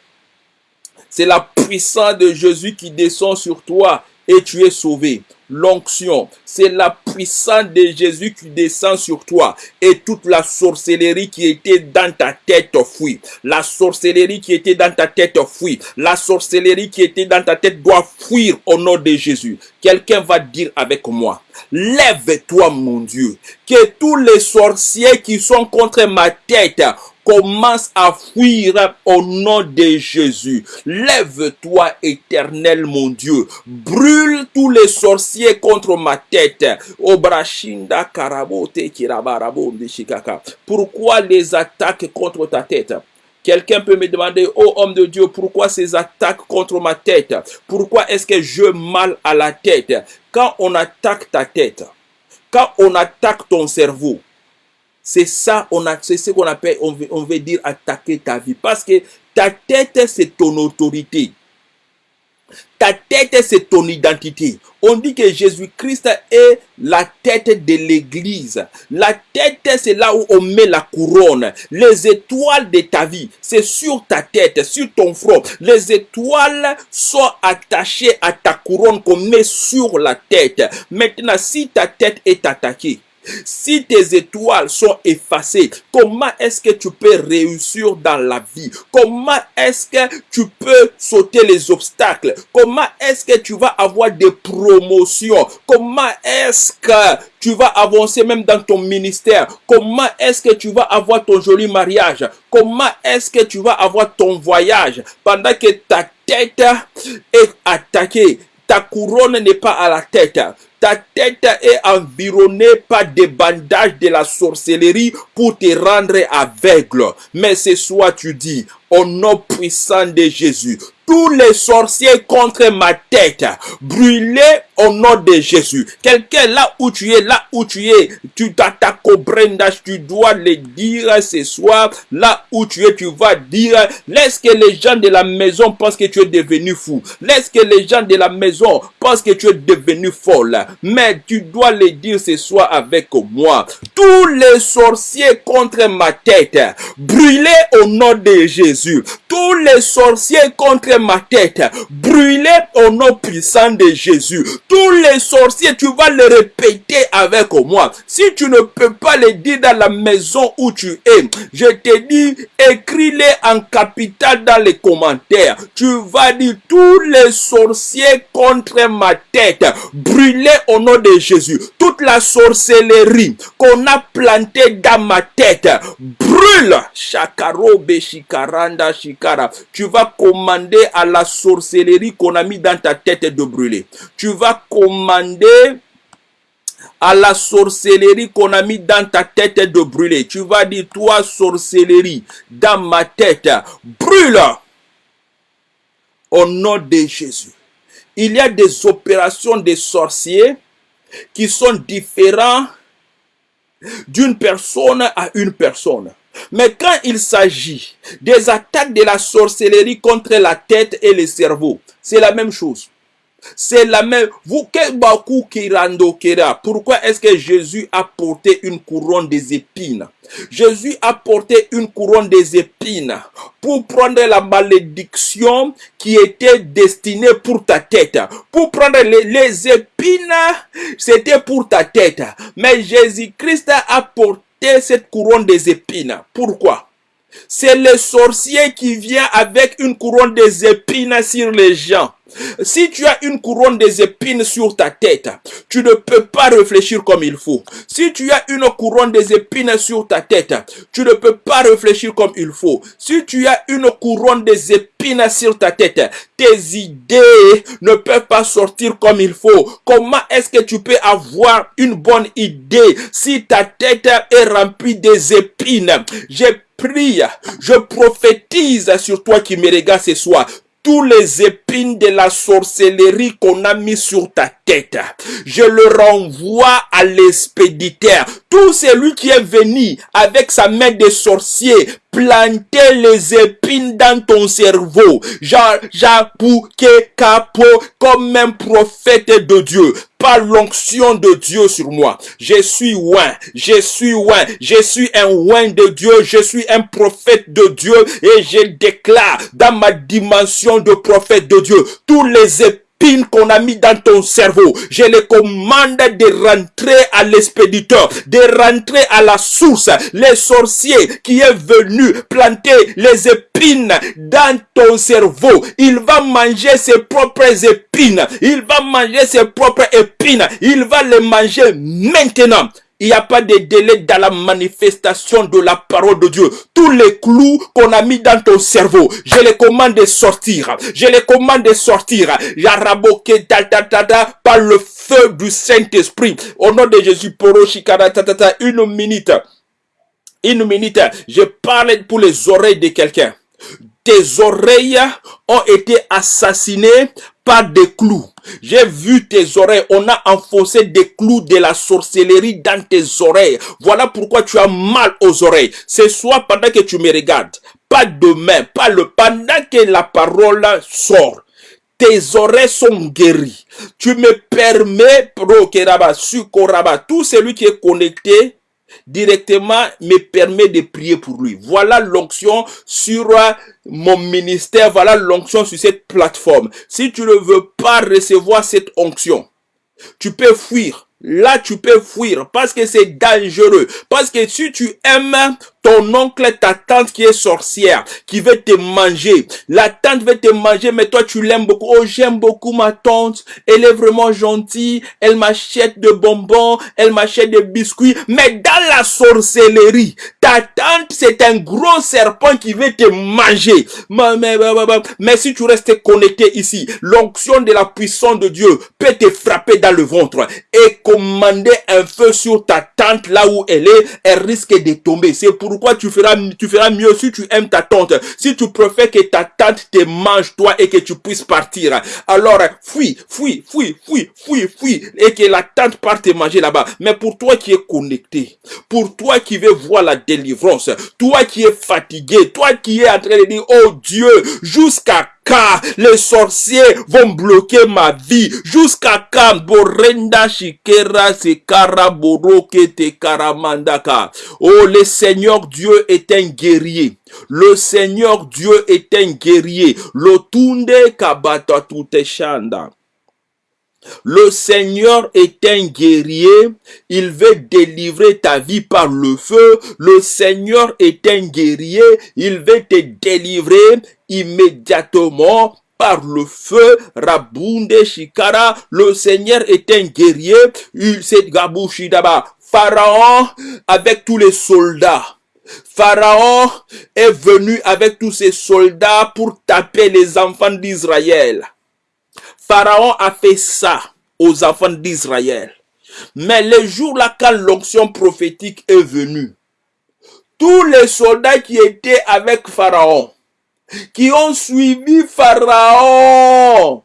C'est la puissance de Jésus qui descend sur toi et tu es sauvé l'onction. C'est la puissance de Jésus qui descend sur toi. Et toute la sorcellerie qui était dans ta tête fuit. La sorcellerie qui était dans ta tête fuit. La sorcellerie qui était dans ta tête doit fuir au nom de Jésus. Quelqu'un va dire avec moi, lève-toi mon Dieu, que tous les sorciers qui sont contre ma tête commence à fuir au nom de Jésus. Lève-toi, éternel mon Dieu. Brûle tous les sorciers contre ma tête. Pourquoi les attaques contre ta tête? Quelqu'un peut me demander, oh homme de Dieu, pourquoi ces attaques contre ma tête? Pourquoi est-ce que je mal à la tête? Quand on attaque ta tête, quand on attaque ton cerveau, c'est ça, on a, c'est ce qu'on appelle, on veut, on veut dire attaquer ta vie. Parce que ta tête, c'est ton autorité. Ta tête, c'est ton identité. On dit que Jésus-Christ est la tête de l'église. La tête, c'est là où on met la couronne. Les étoiles de ta vie, c'est sur ta tête, sur ton front. Les étoiles sont attachées à ta couronne qu'on met sur la tête. Maintenant, si ta tête est attaquée, si tes étoiles sont effacées, comment est-ce que tu peux réussir dans la vie? Comment est-ce que tu peux sauter les obstacles? Comment est-ce que tu vas avoir des promotions? Comment est-ce que tu vas avancer même dans ton ministère? Comment est-ce que tu vas avoir ton joli mariage? Comment est-ce que tu vas avoir ton voyage? Pendant que ta tête est attaquée ta couronne n'est pas à la tête. Ta tête est environnée par des bandages de la sorcellerie pour te rendre aveugle. Mais ce soir, tu dis, au nom puissant de Jésus, tous les sorciers contre ma tête, brûlez au nom de Jésus. Quelqu'un là où tu es, là où tu es, tu t'attaques au brendage, tu dois le dire ce soir, là où tu es, tu vas dire, laisse que les gens de la maison pensent que tu es devenu fou. Laisse que les gens de la maison pensent que tu es devenu folle. Mais tu dois le dire ce soir avec moi. Tous les sorciers contre ma tête, brûlez au nom de Jésus. Tous les sorciers contre ma tête, brûlez au nom puissant de Jésus. Tous les sorciers, tu vas le répéter avec moi. Si tu ne peux pas le dire dans la maison où tu es, je te dis, écris-les en capital dans les commentaires. Tu vas dire tous les sorciers contre ma tête, brûlez au nom de Jésus. Toute la sorcellerie qu'on a plantée dans ma tête, brûle. Shakarobe shikaranda shikara. Tu vas commander à la sorcellerie qu'on a mis dans ta tête de brûler. Tu vas commander à la sorcellerie qu'on a mis dans ta tête de brûler. Tu vas dire, toi, sorcellerie, dans ma tête, brûle au nom de Jésus. Il y a des opérations des sorciers qui sont différentes d'une personne à une personne. Mais quand il s'agit des attaques de la sorcellerie contre la tête et le cerveau, c'est la même chose. C'est la même. Vous, pourquoi est-ce que Jésus a porté une couronne des épines? Jésus a porté une couronne des épines pour prendre la malédiction qui était destinée pour ta tête. Pour prendre les, les épines, c'était pour ta tête. Mais Jésus-Christ a porté cette couronne des épines. Pourquoi? C'est le sorcier qui vient avec une couronne des épines sur les gens. Si tu as une couronne des épines sur ta tête, tu ne peux pas réfléchir comme il faut. Si tu as une couronne des épines sur ta tête, tu ne peux pas réfléchir comme il faut. Si tu as une couronne des épines sur ta tête, tes idées ne peuvent pas sortir comme il faut. Comment est-ce que tu peux avoir une bonne idée si ta tête est remplie des épines? J'ai prie, je prophétise sur toi qui me regarde ce soir tous les épines de la sorcellerie qu'on a mis sur ta Je le renvoie à l'expéditeur. Tout celui qui est venu avec sa main de sorcier planter les épines dans ton cerveau. que capo comme un prophète de Dieu par l'onction de Dieu sur moi. Je suis oin, je suis oin, je suis un oin de Dieu, je suis un prophète de Dieu et je déclare dans ma dimension de prophète de Dieu tous les épines qu'on a mis dans ton cerveau, je les commande de rentrer à l'expéditeur, de rentrer à la source. Les sorciers qui est venu planter les épines dans ton cerveau, il va manger ses propres épines. Il va manger ses propres épines. Il va les manger maintenant. Il n'y a pas de délai dans la manifestation de la parole de Dieu. Tous les clous qu'on a mis dans ton cerveau, je les commande de sortir. Je les commande de sortir. Yaraboke par le feu du Saint-Esprit. Au nom de Jésus, une minute. Une minute. Je parle pour les oreilles de quelqu'un. Tes oreilles ont été assassinées par des clous. J'ai vu tes oreilles. On a enfoncé des clous de la sorcellerie dans tes oreilles. Voilà pourquoi tu as mal aux oreilles. Ce soit pendant que tu me regardes. Pas demain, pas le pendant que la parole sort tes oreilles sont guéries. Tu me permets, Prokeraba, Sukoraba, tout celui qui est connecté directement me permet de prier pour lui. Voilà l'onction sur euh, mon ministère, voilà l'onction sur cette plateforme. Si tu ne veux pas recevoir cette onction, tu peux fuir. Là, tu peux fuir parce que c'est dangereux. Parce que si tu aimes ton oncle, ta tante qui est sorcière, qui veut te manger. La tante veut te manger, mais toi tu l'aimes beaucoup. Oh, j'aime beaucoup ma tante. Elle est vraiment gentille. Elle m'achète de bonbons. Elle m'achète des biscuits. Mais dans la sorcellerie, ta tante, c'est un gros serpent qui veut te manger. Mais, si tu restes connecté ici, l'onction de la puissance de Dieu peut te frapper dans le ventre et commander un feu sur ta tante là où elle est. Elle risque de tomber. C'est pour pourquoi tu feras, tu feras mieux si tu aimes ta tante. Si tu préfères que ta tante te mange toi et que tu puisses partir. Alors, fuis, fuis, fuis, fuis, fuis, fuis. Et que la tante parte te manger là-bas. Mais pour toi qui es connecté, pour toi qui veux voir la délivrance, toi qui es fatigué, toi qui es en train de dire, oh Dieu, jusqu'à car les sorciers vont bloquer ma vie jusqu'à quand Borenda Shikera Sekara Boroke Te Karamandaka? Oh, le Seigneur Dieu est un guerrier. Le Seigneur Dieu est un guerrier. Lotunde Kabata Tuteshanda. Le Seigneur est un guerrier. Il veut délivrer ta vie par le feu. Le Seigneur est un guerrier. Il veut te délivrer immédiatement par le feu. Rabunde Shikara. Le Seigneur est un guerrier. Il s'est. Pharaon avec tous les soldats. Pharaon est venu avec tous ses soldats pour taper les enfants d'Israël. Pharaon a fait ça aux enfants d'Israël. Mais le jour là, quand l'onction prophétique est venue, tous les soldats qui étaient avec Pharaon, qui ont suivi Pharaon,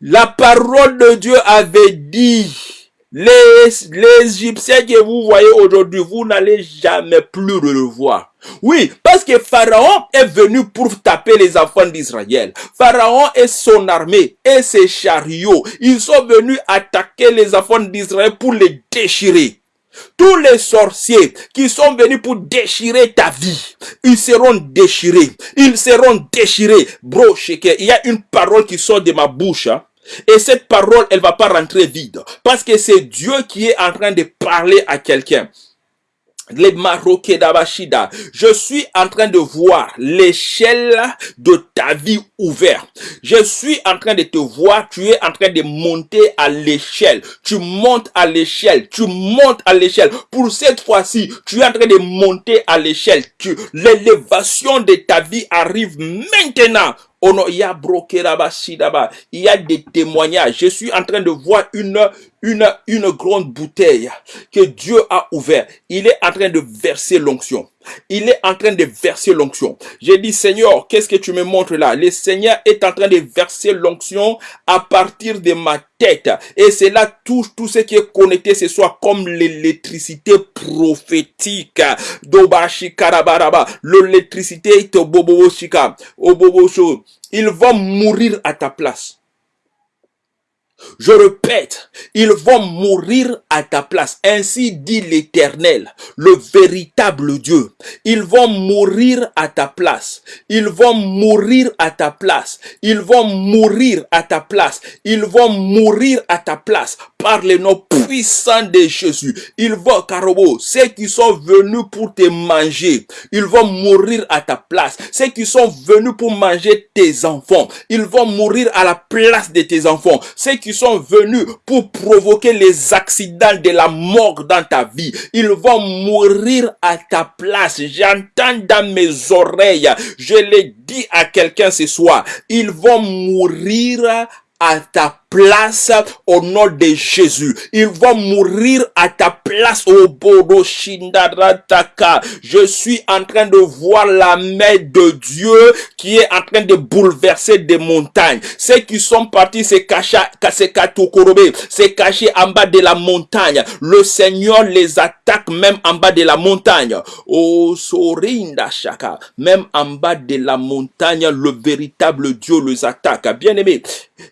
la parole de Dieu avait dit, les, Égyptiens que vous voyez aujourd'hui, vous n'allez jamais plus le voir. Oui, parce que Pharaon est venu pour taper les enfants d'Israël. Pharaon et son armée et ses chariots, ils sont venus attaquer les enfants d'Israël pour les déchirer. Tous les sorciers qui sont venus pour déchirer ta vie, ils seront déchirés. Ils seront déchirés. Bro, il y a une parole qui sort de ma bouche. Hein. Et cette parole, elle va pas rentrer vide. Parce que c'est Dieu qui est en train de parler à quelqu'un les d'Abashida. Je suis en train de voir l'échelle de ta vie ouverte. Je suis en train de te voir, tu es en train de monter à l'échelle. Tu montes à l'échelle, tu montes à l'échelle. Pour cette fois-ci, tu es en train de monter à l'échelle. L'élévation de ta vie arrive maintenant il y a il y a des témoignages. Je suis en train de voir une, une, une grande bouteille que Dieu a ouvert. Il est en train de verser l'onction. Il est en train de verser l'onction. J'ai dit, Seigneur, qu'est-ce que tu me montres là? Le Seigneur est en train de verser l'onction à partir de ma tête. Et cela touche tout ce qui est connecté ce soit comme l'électricité prophétique. Dobashi karabaraba. L'électricité, ils vont mourir à ta place. Je répète, ils vont mourir à ta place. Ainsi dit l'Éternel, le véritable Dieu. Ils vont mourir à ta place. Ils vont mourir à ta place. Ils vont mourir à ta place. Ils vont mourir à ta place par le nom puissant de Jésus. Ils vont, Karobo, ceux qui sont venus pour te manger, ils vont mourir à ta place. Ceux qui sont venus pour manger tes enfants, ils vont mourir à la place de tes enfants. Ceux qui sont venus pour provoquer les accidents de la mort dans ta vie, ils vont mourir à ta place. J'entends dans mes oreilles, je l'ai dit à quelqu'un ce soir, ils vont mourir à ta place au nom de Jésus. Il va mourir à ta place au Bodo Shindarataka. Je suis en train de voir la main de Dieu qui est en train de bouleverser des montagnes. Ceux qui sont partis se cacher, se cacher en bas de la montagne. Le Seigneur les attaque même en bas de la montagne. Oh, Sorinda Shaka. Même en bas de la montagne, le véritable Dieu les attaque. Bien aimé,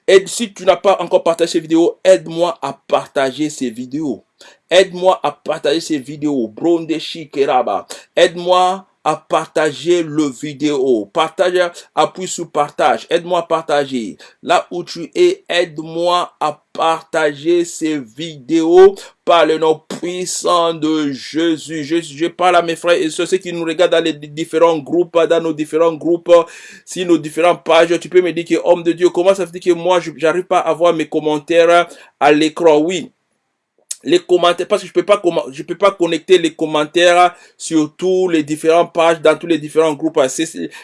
et si tu n'as pas encore partagé ces vidéos, aide-moi à partager ces vidéos. Aide-moi à partager ces vidéos. Bronde Shikeraba. Aide-moi à partager le vidéo. Partage, appuie sur partage. Aide-moi à partager. Là où tu es, aide-moi à partager ces vidéos par le nom puissant de Jésus. Je, je parle à mes frères et ceux qui nous regardent dans les différents groupes, dans nos différents groupes, si nos différentes pages. Tu peux me dire que, homme de Dieu, comment ça fait que moi, j'arrive pas à voir mes commentaires à l'écran? Oui les commentaires parce que je peux pas je peux pas connecter les commentaires sur tous les différentes pages dans tous les différents groupes.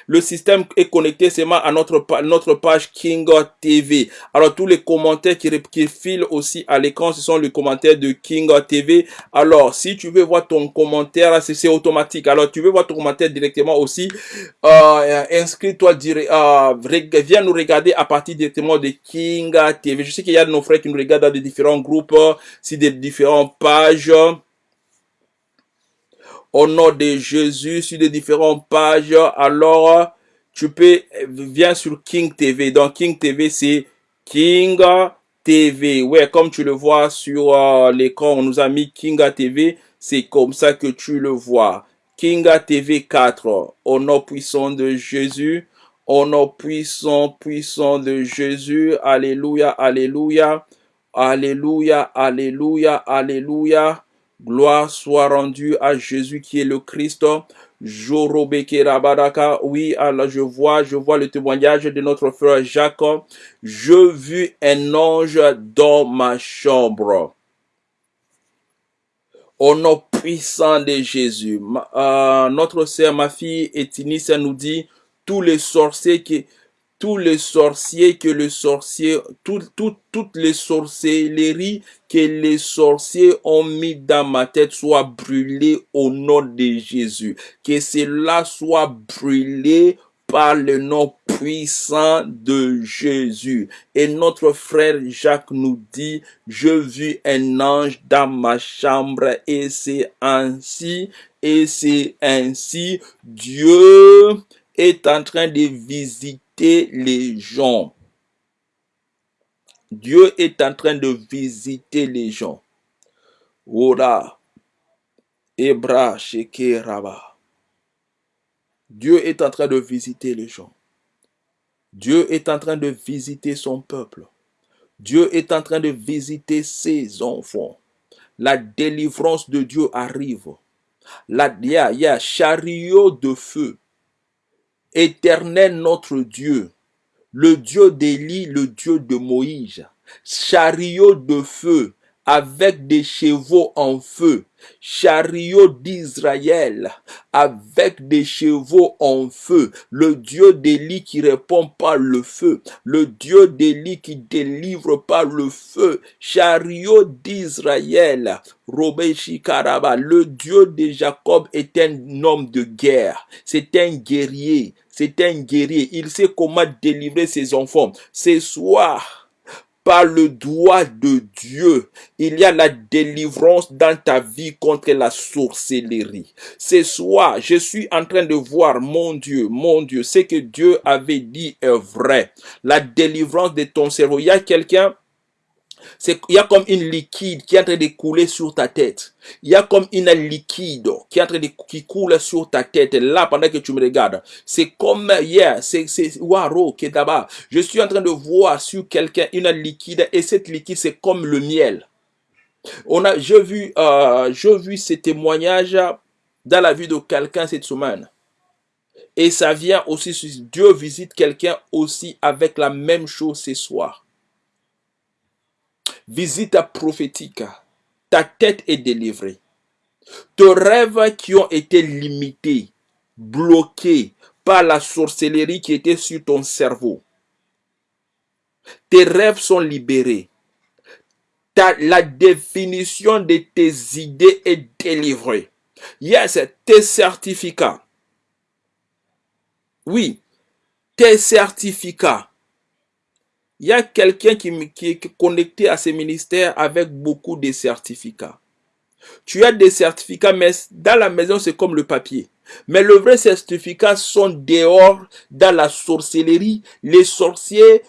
Le système est connecté seulement à notre notre page King TV alors tous les commentaires qui qui filent aussi à l'écran ce sont les commentaires de King TV alors si tu veux voir ton commentaire c'est automatique. Alors tu veux voir ton commentaire directement aussi euh, inscris-toi euh, viens nous regarder à partir directement de King TV je sais qu'il y a de nos frères qui nous regardent dans des différents groupes si des différentes pages. Au nom de Jésus, sur des différentes pages, alors tu peux, viens sur King TV. Donc King TV, c'est King TV. Ouais, comme tu le vois sur euh, l'écran, on nous a mis King TV. C'est comme ça que tu le vois. King TV 4. Au nom puissant de Jésus. Au nom puissant, puissant de Jésus. Alléluia, alléluia. Alléluia, Alléluia, Alléluia. Gloire soit rendue à Jésus qui est le Christ. Rabadaka. Oui, alors je vois, je vois le témoignage de notre frère Jacques. Je vis un ange dans ma chambre. Au nom puissant de Jésus. Euh, notre sœur, ma fille Etinis, nous dit, tous les sorciers qui, tous les sorciers que le sorcier, tout, toutes les sorcelleries que les sorciers ont mis dans ma tête soient brûlées au nom de Jésus. Que cela soit brûlé par le nom puissant de Jésus. Et notre frère Jacques nous dit, je vis un ange dans ma chambre et c'est ainsi, et c'est ainsi, Dieu est en train de visiter les gens. Dieu est en train de visiter les gens. Ora, Ebra, Dieu est en train de visiter les gens. Dieu est en train de visiter son peuple. Dieu est en train de visiter ses enfants. La délivrance de Dieu arrive. La, il y a chariot de feu Éternel notre Dieu, le Dieu d'Élie, le Dieu de Moïse, chariot de feu avec des chevaux en feu, chariot d'Israël avec des chevaux en feu, le Dieu d'Élie qui répond par le feu, le Dieu d'Élie qui délivre par le feu, chariot d'Israël, Robé Shikaraba, le Dieu de Jacob est un homme de guerre, c'est un guerrier, c'est un guerrier, il sait comment délivrer ses enfants. Ce soir, par le doigt de Dieu, il y a la délivrance dans ta vie contre la sorcellerie. Ce soir, je suis en train de voir, mon Dieu, mon Dieu, ce que Dieu avait dit est vrai. La délivrance de ton cerveau. Il y a quelqu'un il y a comme une liquide qui est en train de couler sur ta tête. Il y a comme une liquide qui est en train de, qui coule sur ta tête. Là, pendant que tu me regardes, c'est comme, hier, c'est, c'est, waro, qui est là-bas. Je suis en train de voir sur quelqu'un une liquide et cette liquide, c'est comme le miel. On a, je vu, euh, vu ces témoignages dans la vie de quelqu'un cette semaine. Et ça vient aussi, Dieu visite quelqu'un aussi avec la même chose ce soir visite prophétique, ta tête est délivrée. Tes rêves qui ont été limités, bloqués par la sorcellerie qui était sur ton cerveau. Tes rêves sont libérés. La définition de tes idées est délivrée. Yes, tes certificats. Oui, tes certificats. Il y a quelqu'un qui, qui est connecté à ce ministère avec beaucoup de certificats. Tu as des certificats, mais dans la maison, c'est comme le papier. Mais le vrai certificat sont dehors dans la sorcellerie. Les sorciers,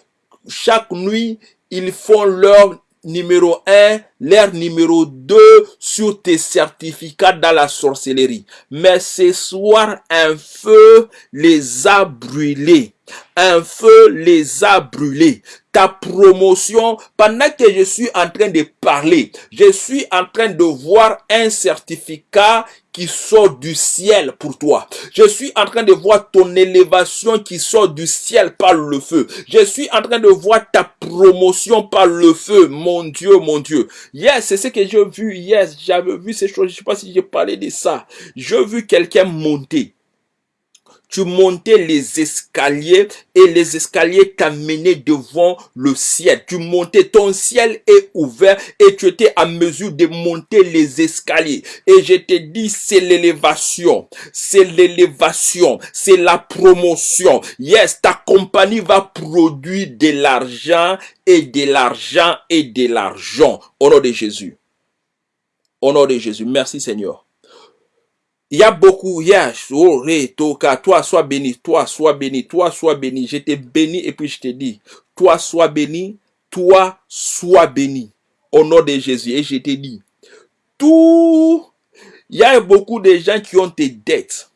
chaque nuit, ils font leur numéro 1, l'air numéro 2 sur tes certificats dans la sorcellerie. Mais ce soir, un feu les a brûlés. Un feu les a brûlés. Ta promotion, pendant que je suis en train de parler, je suis en train de voir un certificat qui sort du ciel pour toi. Je suis en train de voir ton élévation qui sort du ciel par le feu. Je suis en train de voir ta promotion par le feu. Mon Dieu, mon Dieu. Yes, c'est ce que j'ai vu. Yes, j'avais vu ces choses. Je sais pas si j'ai parlé de ça. J'ai vu quelqu'un monter tu montais les escaliers et les escaliers t'amenaient devant le ciel. Tu montais, ton ciel est ouvert et tu étais à mesure de monter les escaliers. Et je te dis, c'est l'élévation, c'est l'élévation, c'est la promotion. Yes, ta compagnie va produire de l'argent et de l'argent et de l'argent. Au nom de Jésus. Au nom de Jésus. Merci Seigneur. Il y a beaucoup, il y a, toka, toi sois béni, toi sois béni, toi sois béni. Je t'ai béni et puis je te dis, toi sois béni, toi sois béni. Au nom de Jésus. Et je t'ai dit, tout, il y a beaucoup de gens qui ont des dettes.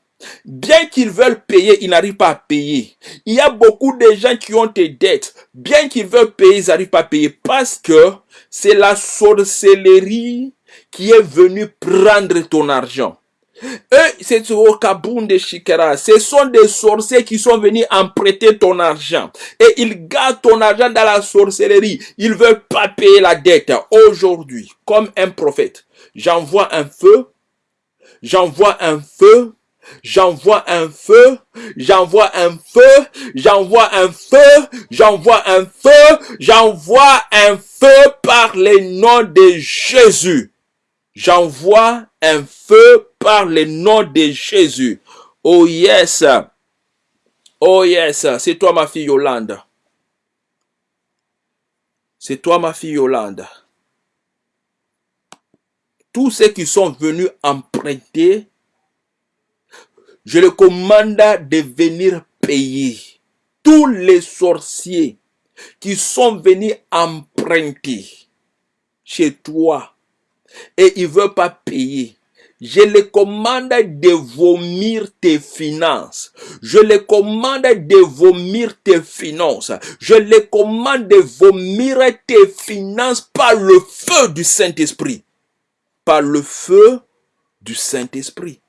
Bien qu'ils veulent payer, ils n'arrivent pas à payer. Il y a beaucoup de gens qui ont des dettes. Bien qu'ils veulent payer, ils n'arrivent pas à payer parce que c'est la sorcellerie qui est venue prendre ton argent. Eux, c'est de Shikara. Ce sont des sorciers qui sont venus emprunter ton argent. Et ils gardent ton argent dans la sorcellerie. Ils veulent pas payer la dette. Aujourd'hui, comme un prophète, j'envoie un feu. J'envoie un feu. J'envoie un feu, j'envoie un feu, j'envoie un feu, j'envoie un feu, j'envoie un feu par les noms de Jésus. J'envoie un feu par le nom de Jésus. Oh yes. Oh yes. C'est toi ma fille Yolande. C'est toi ma fille Yolande. Tous ceux qui sont venus emprunter, je le commande de venir payer. Tous les sorciers qui sont venus emprunter chez toi et ils ne veulent pas payer. Je les commande de vomir tes finances. Je les commande de vomir tes finances. Je les commande de vomir tes finances par le feu du Saint-Esprit. Par le feu du Saint-Esprit.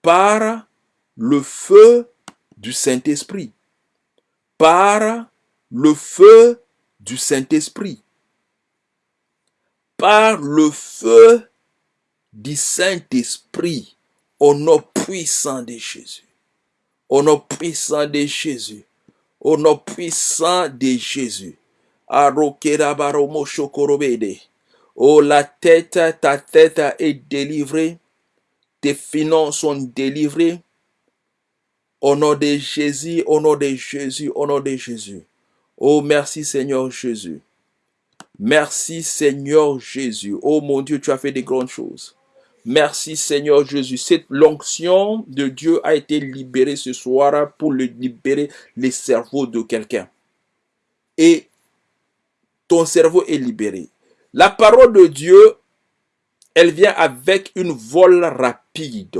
Par le feu du Saint-Esprit. Par le feu du Saint-Esprit. Par le feu du Saint-Esprit au nom puissant de Jésus. Au nom puissant de Jésus. Au nom puissant de Jésus. Oh, la tête, ta tête est délivrée. Tes finances sont délivrées. Au nom de Jésus, au nom de Jésus, au nom de Jésus. Oh, merci Seigneur Jésus. Merci Seigneur Jésus. Oh mon Dieu, tu as fait des grandes choses. Merci Seigneur Jésus. Cette l'onction de Dieu a été libérée ce soir pour libérer les cerveaux de quelqu'un. Et ton cerveau est libéré. La parole de Dieu, elle vient avec une vol rapide.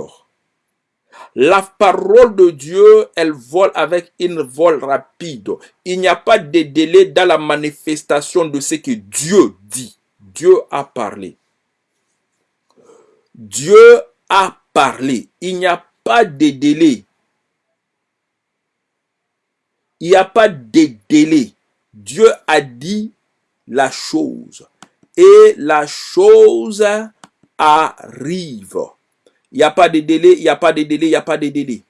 La parole de Dieu, elle vole avec une vol rapide. Il n'y a pas de délai dans la manifestation de ce que Dieu dit. Dieu a parlé. Dieu a parlé. Il n'y a pas de délai. Il n'y a pas de délai. Dieu a dit la chose. Et la chose arrive. Il n'y a pas de délai, il n'y a pas de délai, il n'y a pas de délai.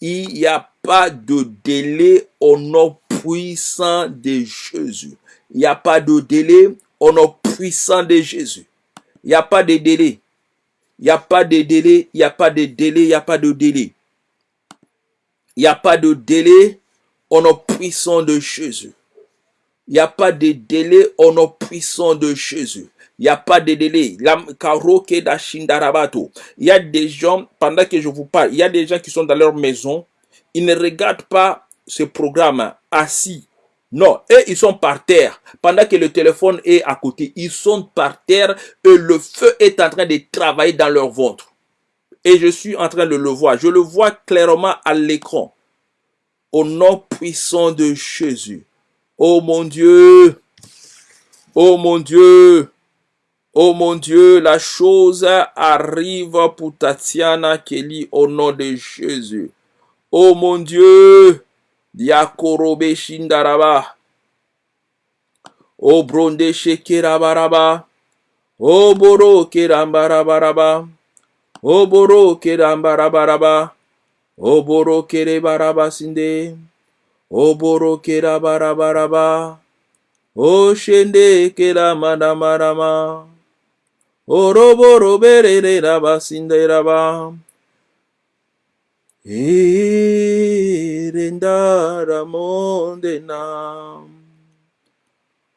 Il n'y a pas de délai au nom puissant de Jésus. Il n'y a pas de délai au nom puissant de Jésus. Il n'y a pas de délai. Il n'y a pas de délai. Il n'y a pas de délai. Il n'y a pas de délai. Il n'y a pas de délai au nom puissant de Jésus. Il n'y a pas de délai au nom puissant de Jésus. Il n'y a pas de délai. Il y a des gens, pendant que je vous parle, il y a des gens qui sont dans leur maison, ils ne regardent pas ce programme assis. Non, eux, ils sont par terre. Pendant que le téléphone est à côté, ils sont par terre et le feu est en train de travailler dans leur ventre. Et je suis en train de le voir. Je le vois clairement à l'écran. Au nom puissant de Jésus. Oh mon Dieu. Oh mon Dieu. Oh mon Dieu, la chose arrive pour Tatiana Kelly au nom de Jésus. Oh mon Dieu, Diakorobe Shindaraba. Oh Bronde Shekerabaraba. Oh Boro Kerambarabaraba. Oh Boro Kerambarabaraba. Oh Boro Kerebaraba Sinde. Oh Boro Kerabarabaraba. Oh Shende Keramanamarama. Oroboro berere raba sinde raba. Irendara mondena.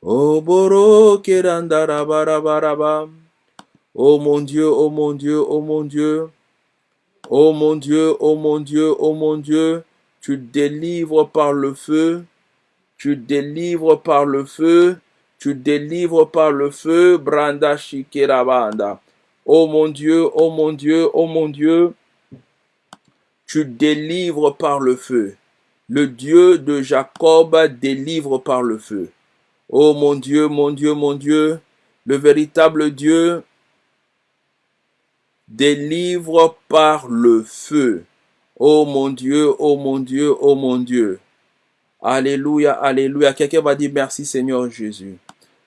Oboro kerandara barabaraba. Oh mon Dieu, oh mon Dieu, oh mon Dieu. Oh mon Dieu, oh mon Dieu, oh mon Dieu. Tu délivres par le feu. Tu délivres par le feu. Tu délivres par le feu. Branda Shikerabanda. Oh mon Dieu, oh mon Dieu, oh mon Dieu tu délivres par le feu. Le Dieu de Jacob délivre par le feu. Oh mon Dieu, mon Dieu, mon Dieu, le véritable Dieu délivre par le feu. Oh mon Dieu, oh mon Dieu, oh mon Dieu. Alléluia, alléluia. Quelqu'un va dire merci Seigneur Jésus.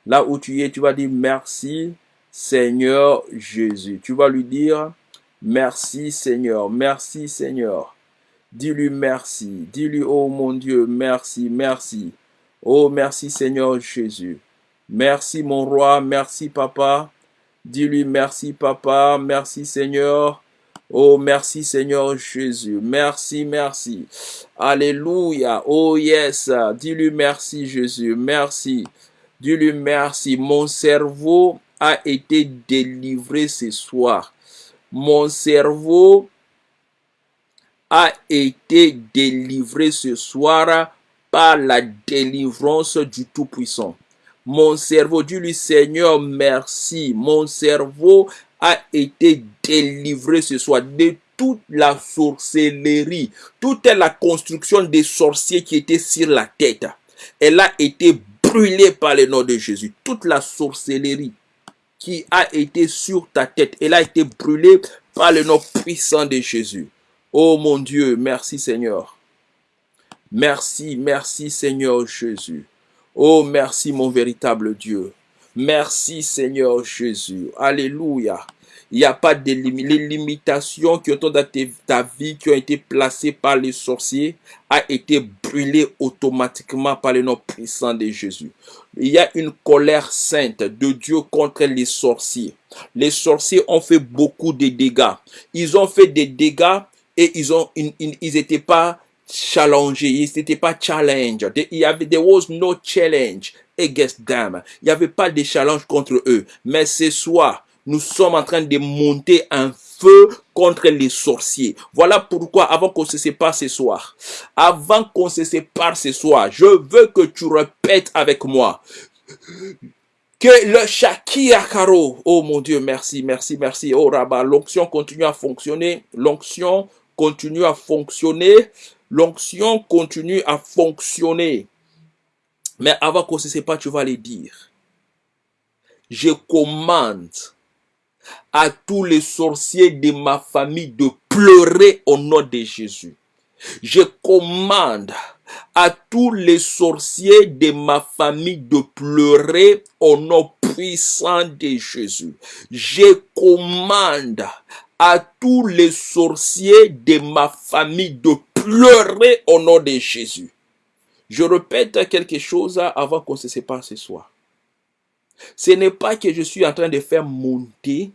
Là où tu es, tu vas dire merci Seigneur Jésus. Tu vas lui dire Merci Seigneur, merci Seigneur. Dis-lui merci, dis-lui, oh mon Dieu, merci, merci. Oh merci Seigneur Jésus. Merci mon roi, merci papa. Dis-lui merci papa, merci Seigneur. Oh merci Seigneur Jésus, merci, merci. Alléluia, oh yes. Dis-lui merci Jésus, merci. Dis-lui merci. Mon cerveau a été délivré ce soir mon cerveau a été délivré ce soir par la délivrance du Tout-Puissant. Mon cerveau, dis-lui Seigneur, merci. Mon cerveau a été délivré ce soir de toute la sorcellerie, toute la construction des sorciers qui étaient sur la tête. Elle a été brûlée par le nom de Jésus. Toute la sorcellerie, qui a été sur ta tête. Elle a été brûlée par le nom puissant de Jésus. Oh mon Dieu, merci Seigneur. Merci, merci Seigneur Jésus. Oh merci mon véritable Dieu. Merci Seigneur Jésus. Alléluia. Il n'y a pas de Les limitations qui ont ta vie, qui ont été placées par les sorciers, a été brûlées automatiquement par le nom puissant de Jésus. Il y a une colère sainte de Dieu contre les sorciers. Les sorciers ont fait beaucoup de dégâts. Ils ont fait des dégâts et ils ont, ils n'étaient pas challengés, ils n'étaient pas challenge. Il y avait, there was no challenge against them. Il n'y avait pas de challenge contre eux. Mais ce soir, nous sommes en train de monter un feu contre les sorciers. Voilà pourquoi, avant qu'on se sépare ce soir, avant qu'on se sépare ce soir, je veux que tu répètes avec moi que le Shakira Karo, oh mon Dieu, merci, merci, merci, oh Rabat, l'onction continue à fonctionner, l'onction continue à fonctionner, l'onction continue à fonctionner. Mais avant qu'on se sépare, tu vas les dire. Je commande à tous les sorciers de ma famille de pleurer au nom de Jésus. Je commande à tous les sorciers de ma famille de pleurer au nom puissant de Jésus. Je commande à tous les sorciers de ma famille de pleurer au nom de Jésus. Je répète quelque chose avant qu'on se sépare ce soir. Ce n'est pas que je suis en train de faire monter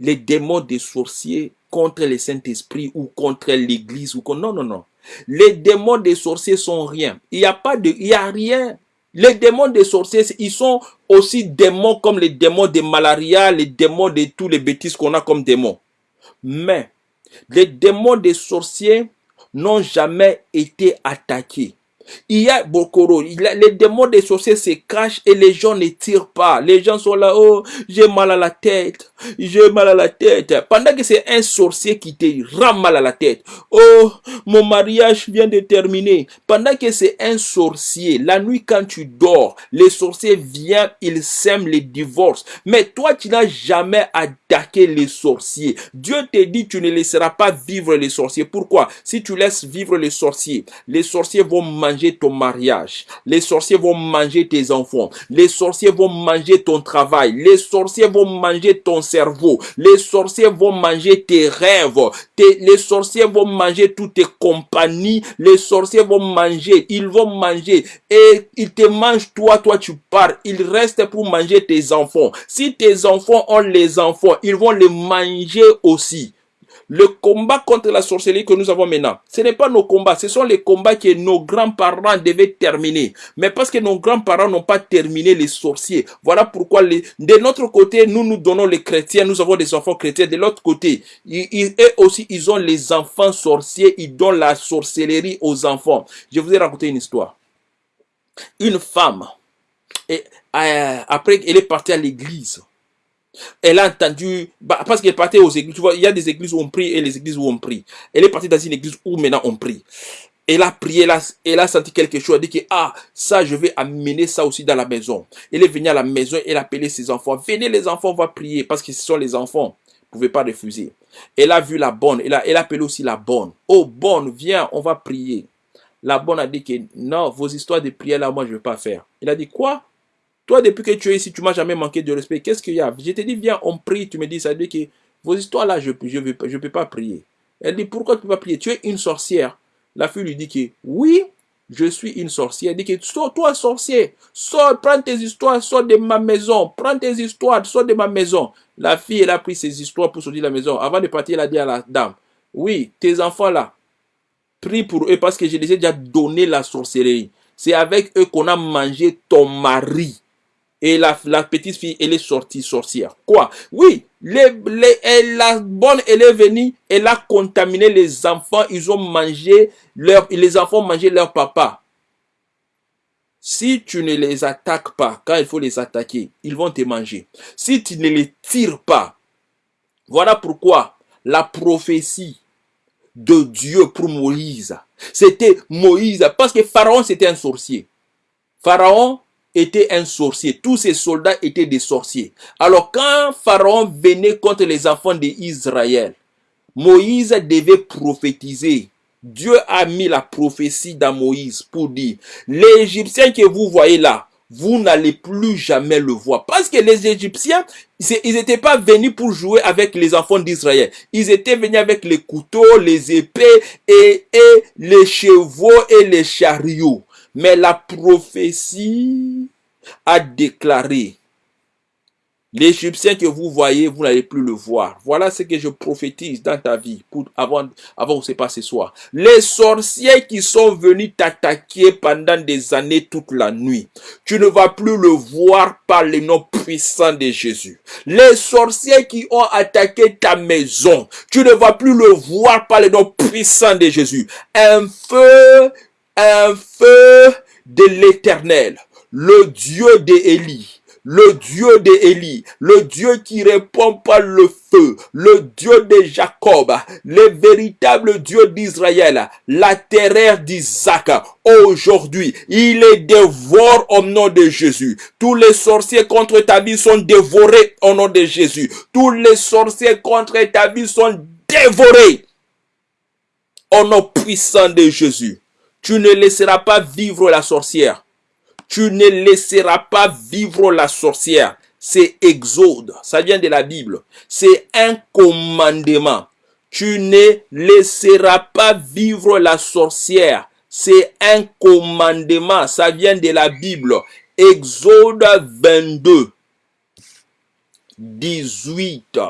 les démons des sorciers contre le Saint-Esprit ou contre l'Église ou non non non. Les démons des sorciers sont rien. Il n'y a pas de il a rien. Les démons des sorciers, ils sont aussi démons comme les démons de malaria, les démons de tous les bêtises qu'on a comme démons. Mais les démons des sorciers n'ont jamais été attaqués. Il y a Bokoro, les démons des sorciers se cachent et les gens ne tirent pas. Les gens sont là, oh, j'ai mal à la tête, j'ai mal à la tête. Pendant que c'est un sorcier qui te rend mal à la tête. Oh, mon mariage vient de terminer. Pendant que c'est un sorcier, la nuit quand tu dors, les sorciers viennent, ils sèment les divorces. Mais toi, tu n'as jamais attaqué les sorciers. Dieu te dit, tu ne laisseras pas vivre les sorciers. Pourquoi? Si tu laisses vivre les sorciers, les sorciers vont manger ton mariage. Les sorciers vont manger tes enfants. Les sorciers vont manger ton travail. Les sorciers vont manger ton cerveau. Les sorciers vont manger tes rêves. les sorciers vont manger toutes tes compagnies. Les sorciers vont manger. Ils vont manger. Et ils te mangent toi, toi tu pars. Ils restent pour manger tes enfants. Si tes enfants ont les enfants, ils vont les manger aussi. Le combat contre la sorcellerie que nous avons maintenant, ce n'est pas nos combats, ce sont les combats que nos grands-parents devaient terminer. Mais parce que nos grands-parents n'ont pas terminé les sorciers, voilà pourquoi de notre côté, nous nous donnons les chrétiens, nous avons des enfants chrétiens. De l'autre côté, eux aussi, ils ont les enfants sorciers, ils donnent la sorcellerie aux enfants. Je vous ai raconté une histoire. Une femme, euh, après, elle est partie à l'église elle a entendu, bah, parce qu'elle partait aux églises, tu vois, il y a des églises où on prie et les églises où on prie. Elle est partie dans une église où maintenant on prie. Elle a prié, elle a, elle a senti quelque chose, elle a dit que, ah, ça, je vais amener ça aussi dans la maison. Elle est venue à la maison, elle a appelé ses enfants. Venez les enfants, on va prier, parce que ce sont les enfants. Vous pouvez pas refuser. Elle a vu la bonne, elle a, elle a appelé aussi la bonne. Oh, bonne, viens, on va prier. La bonne a dit que, non, vos histoires de prière là, moi, je ne vais pas faire. Il a dit, quoi? Toi, depuis que tu es ici, tu m'as jamais manqué de respect. Qu'est-ce qu'il y a? Je te dis, viens, on prie. Tu me dis, ça veut dire que vos histoires là, je ne je, je peux pas prier. Elle dit, pourquoi tu ne peux pas prier? Tu es une sorcière. La fille lui dit que, oui, je suis une sorcière. Elle dit que, sors, toi, sorcier, sors, prends tes histoires, sors de ma maison. Prends tes histoires, sors de ma maison. La fille, elle a pris ses histoires pour sortir de la maison. Avant de partir, elle a dit à la dame, oui, tes enfants là, prie pour eux parce que je les ai déjà donné la sorcellerie. C'est avec eux qu'on a mangé ton mari. Et la, petite fille, elle est sortie sorcière. Quoi? Oui, les, la bonne, elle est venue, elle a contaminé les enfants, ils ont mangé, leur, les enfants ont mangé leur papa. Si tu ne les attaques pas, quand il faut les attaquer, ils vont te manger. Si tu ne les tires pas, voilà pourquoi la prophétie de Dieu pour Moïse, c'était Moïse, parce que Pharaon c'était un sorcier. Pharaon était un sorcier. Tous ses soldats étaient des sorciers. Alors quand Pharaon venait contre les enfants d'Israël, Moïse devait prophétiser. Dieu a mis la prophétie dans Moïse pour dire, l'Égyptien que vous voyez là, vous n'allez plus jamais le voir. Parce que les Égyptiens, ils n'étaient pas venus pour jouer avec les enfants d'Israël. Ils étaient venus avec les couteaux, les épées et, et les chevaux et les chariots. Mais la prophétie a déclaré, l'Égyptien que vous voyez, vous n'allez plus le voir. Voilà ce que je prophétise dans ta vie avant, avant que ce pas ce soir. Les sorciers qui sont venus t'attaquer pendant des années toute la nuit, tu ne vas plus le voir par le nom puissant de Jésus. Les sorciers qui ont attaqué ta maison, tu ne vas plus le voir par le nom puissant de Jésus. Un feu un feu de l'éternel, le Dieu d'Élie, le Dieu d'Élie, le Dieu qui répond par le feu, le Dieu de Jacob, le véritable Dieu d'Israël, la terreur d'Isaac. Aujourd'hui, il est dévoré au nom de Jésus. Tous les sorciers contre ta vie sont dévorés au nom de Jésus. Tous les sorciers contre ta vie sont dévorés au nom puissant de Jésus. Tu ne laisseras pas vivre la sorcière. Tu ne laisseras pas vivre la sorcière. C'est Exode. Ça vient de la Bible. C'est un commandement. Tu ne laisseras pas vivre la sorcière. C'est un commandement. Ça vient de la Bible. Exode 22, 18.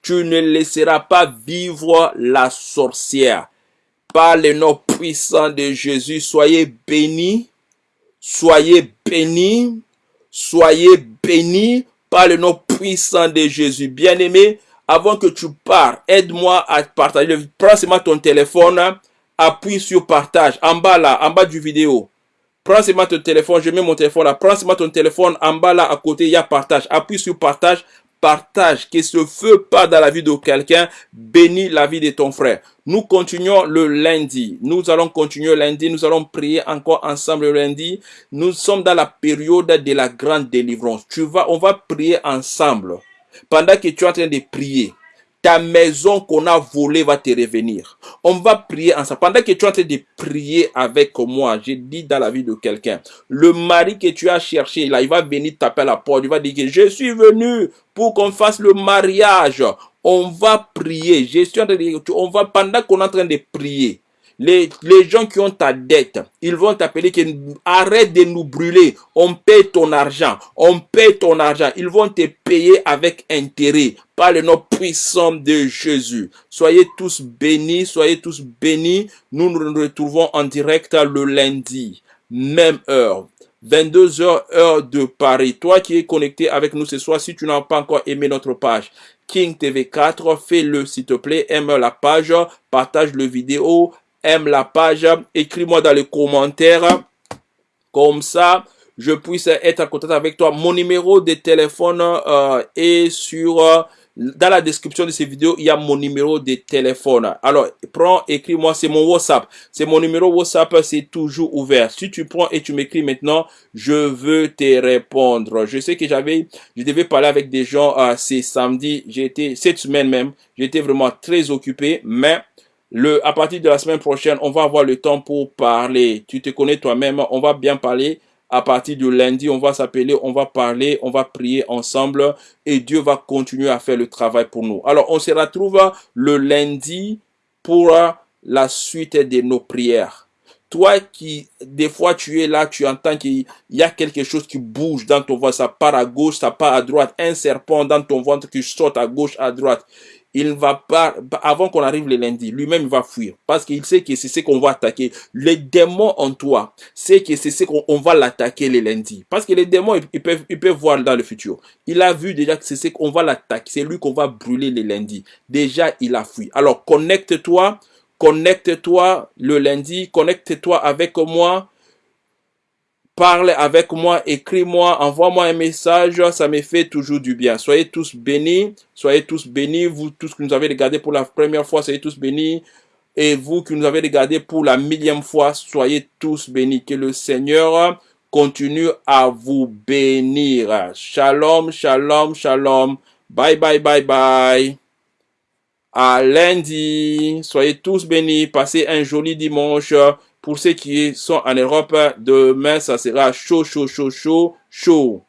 Tu ne laisseras pas vivre la sorcière. Par le nom puissant de Jésus, soyez bénis. Soyez bénis. Soyez bénis par le nom puissant de Jésus. Bien-aimé, avant que tu pars, aide-moi à partager. Prends seulement ton téléphone, appuie sur partage, en bas là, en bas du vidéo. Prends seulement ton téléphone, je mets mon téléphone là. Prends seulement ton téléphone, en bas là, à côté, il y a partage. Appuie sur partage, partage, que ce feu part dans la vie de quelqu'un, bénis la vie de ton frère. Nous continuons le lundi. Nous allons continuer lundi. Nous allons prier encore ensemble le lundi. Nous sommes dans la période de la grande délivrance. Tu vas, on va prier ensemble. Pendant que tu es en train de prier, ta maison qu'on a volée va te revenir. On va prier ensemble. Pendant que tu es en train de prier avec moi, j'ai dit dans la vie de quelqu'un, le mari que tu as cherché, là, il va venir taper à la porte. Il va dire que je suis venu pour qu'on fasse le mariage. On va prier. Je suis en train de, on va, pendant qu'on est en train de prier, les, gens qui ont ta dette, ils vont t'appeler que arrête de nous brûler. On paie ton argent. On paie ton argent. Ils vont te payer avec intérêt par le nom puissant de Jésus. Soyez tous bénis, soyez tous bénis. Nous nous retrouvons en direct le lundi, même heure. 22h heure de Paris. Toi qui es connecté avec nous ce soir, si tu n'as pas encore aimé notre page, King TV 4, fais-le s'il te plaît, aime la page, partage le vidéo, aime la page, écris-moi dans les commentaires. Comme ça, je puisse être en contact avec toi. Mon numéro de téléphone euh, est sur... Euh, dans la description de ces vidéos, il y a mon numéro de téléphone. Alors, prends, écris-moi, c'est mon WhatsApp. C'est mon numéro WhatsApp, c'est toujours ouvert. Si tu prends et tu m'écris maintenant, je veux te répondre. Je sais que j'avais, je devais parler avec des gens euh, c'est samedi. J'ai été, cette semaine même, j'étais vraiment très occupé, mais le, à partir de la semaine prochaine, on va avoir le temps pour parler. Tu te connais toi-même, on va bien parler. À partir de lundi, on va s'appeler, on va parler, on va prier ensemble et Dieu va continuer à faire le travail pour nous. Alors, on se retrouve le lundi pour la suite de nos prières. Toi qui, des fois, tu es là, tu entends qu'il y a quelque chose qui bouge dans ton ventre, ça part à gauche, ça part à droite, un serpent dans ton ventre qui saute à gauche, à droite il va pas, avant qu'on arrive le lundi, lui-même il va fuir. Parce qu'il sait que c'est ce qu'on va attaquer. Les démons en toi, c'est que c'est ce qu'on va l'attaquer le lundi. Parce que les démons, ils, peuvent, ils peuvent voir dans le futur. Il a vu déjà que c'est ce qu'on va l'attaquer. C'est lui qu'on va brûler le lundi. Déjà, il a fui. Alors, connecte-toi. Connecte-toi le lundi. Connecte-toi avec moi parle avec moi, écris-moi, envoie-moi un message, ça me fait toujours du bien. Soyez tous bénis, soyez tous bénis, vous tous qui nous avez regardé pour la première fois, soyez tous bénis. Et vous qui nous avez regardé pour la millième fois, soyez tous bénis. Que le Seigneur continue à vous bénir. Shalom, shalom, shalom. Bye, bye, bye, bye. À lundi. Soyez tous bénis. Passez un joli dimanche. Pour ceux qui sont en Europe, demain, ça sera chaud, chaud, chaud, chaud, chaud.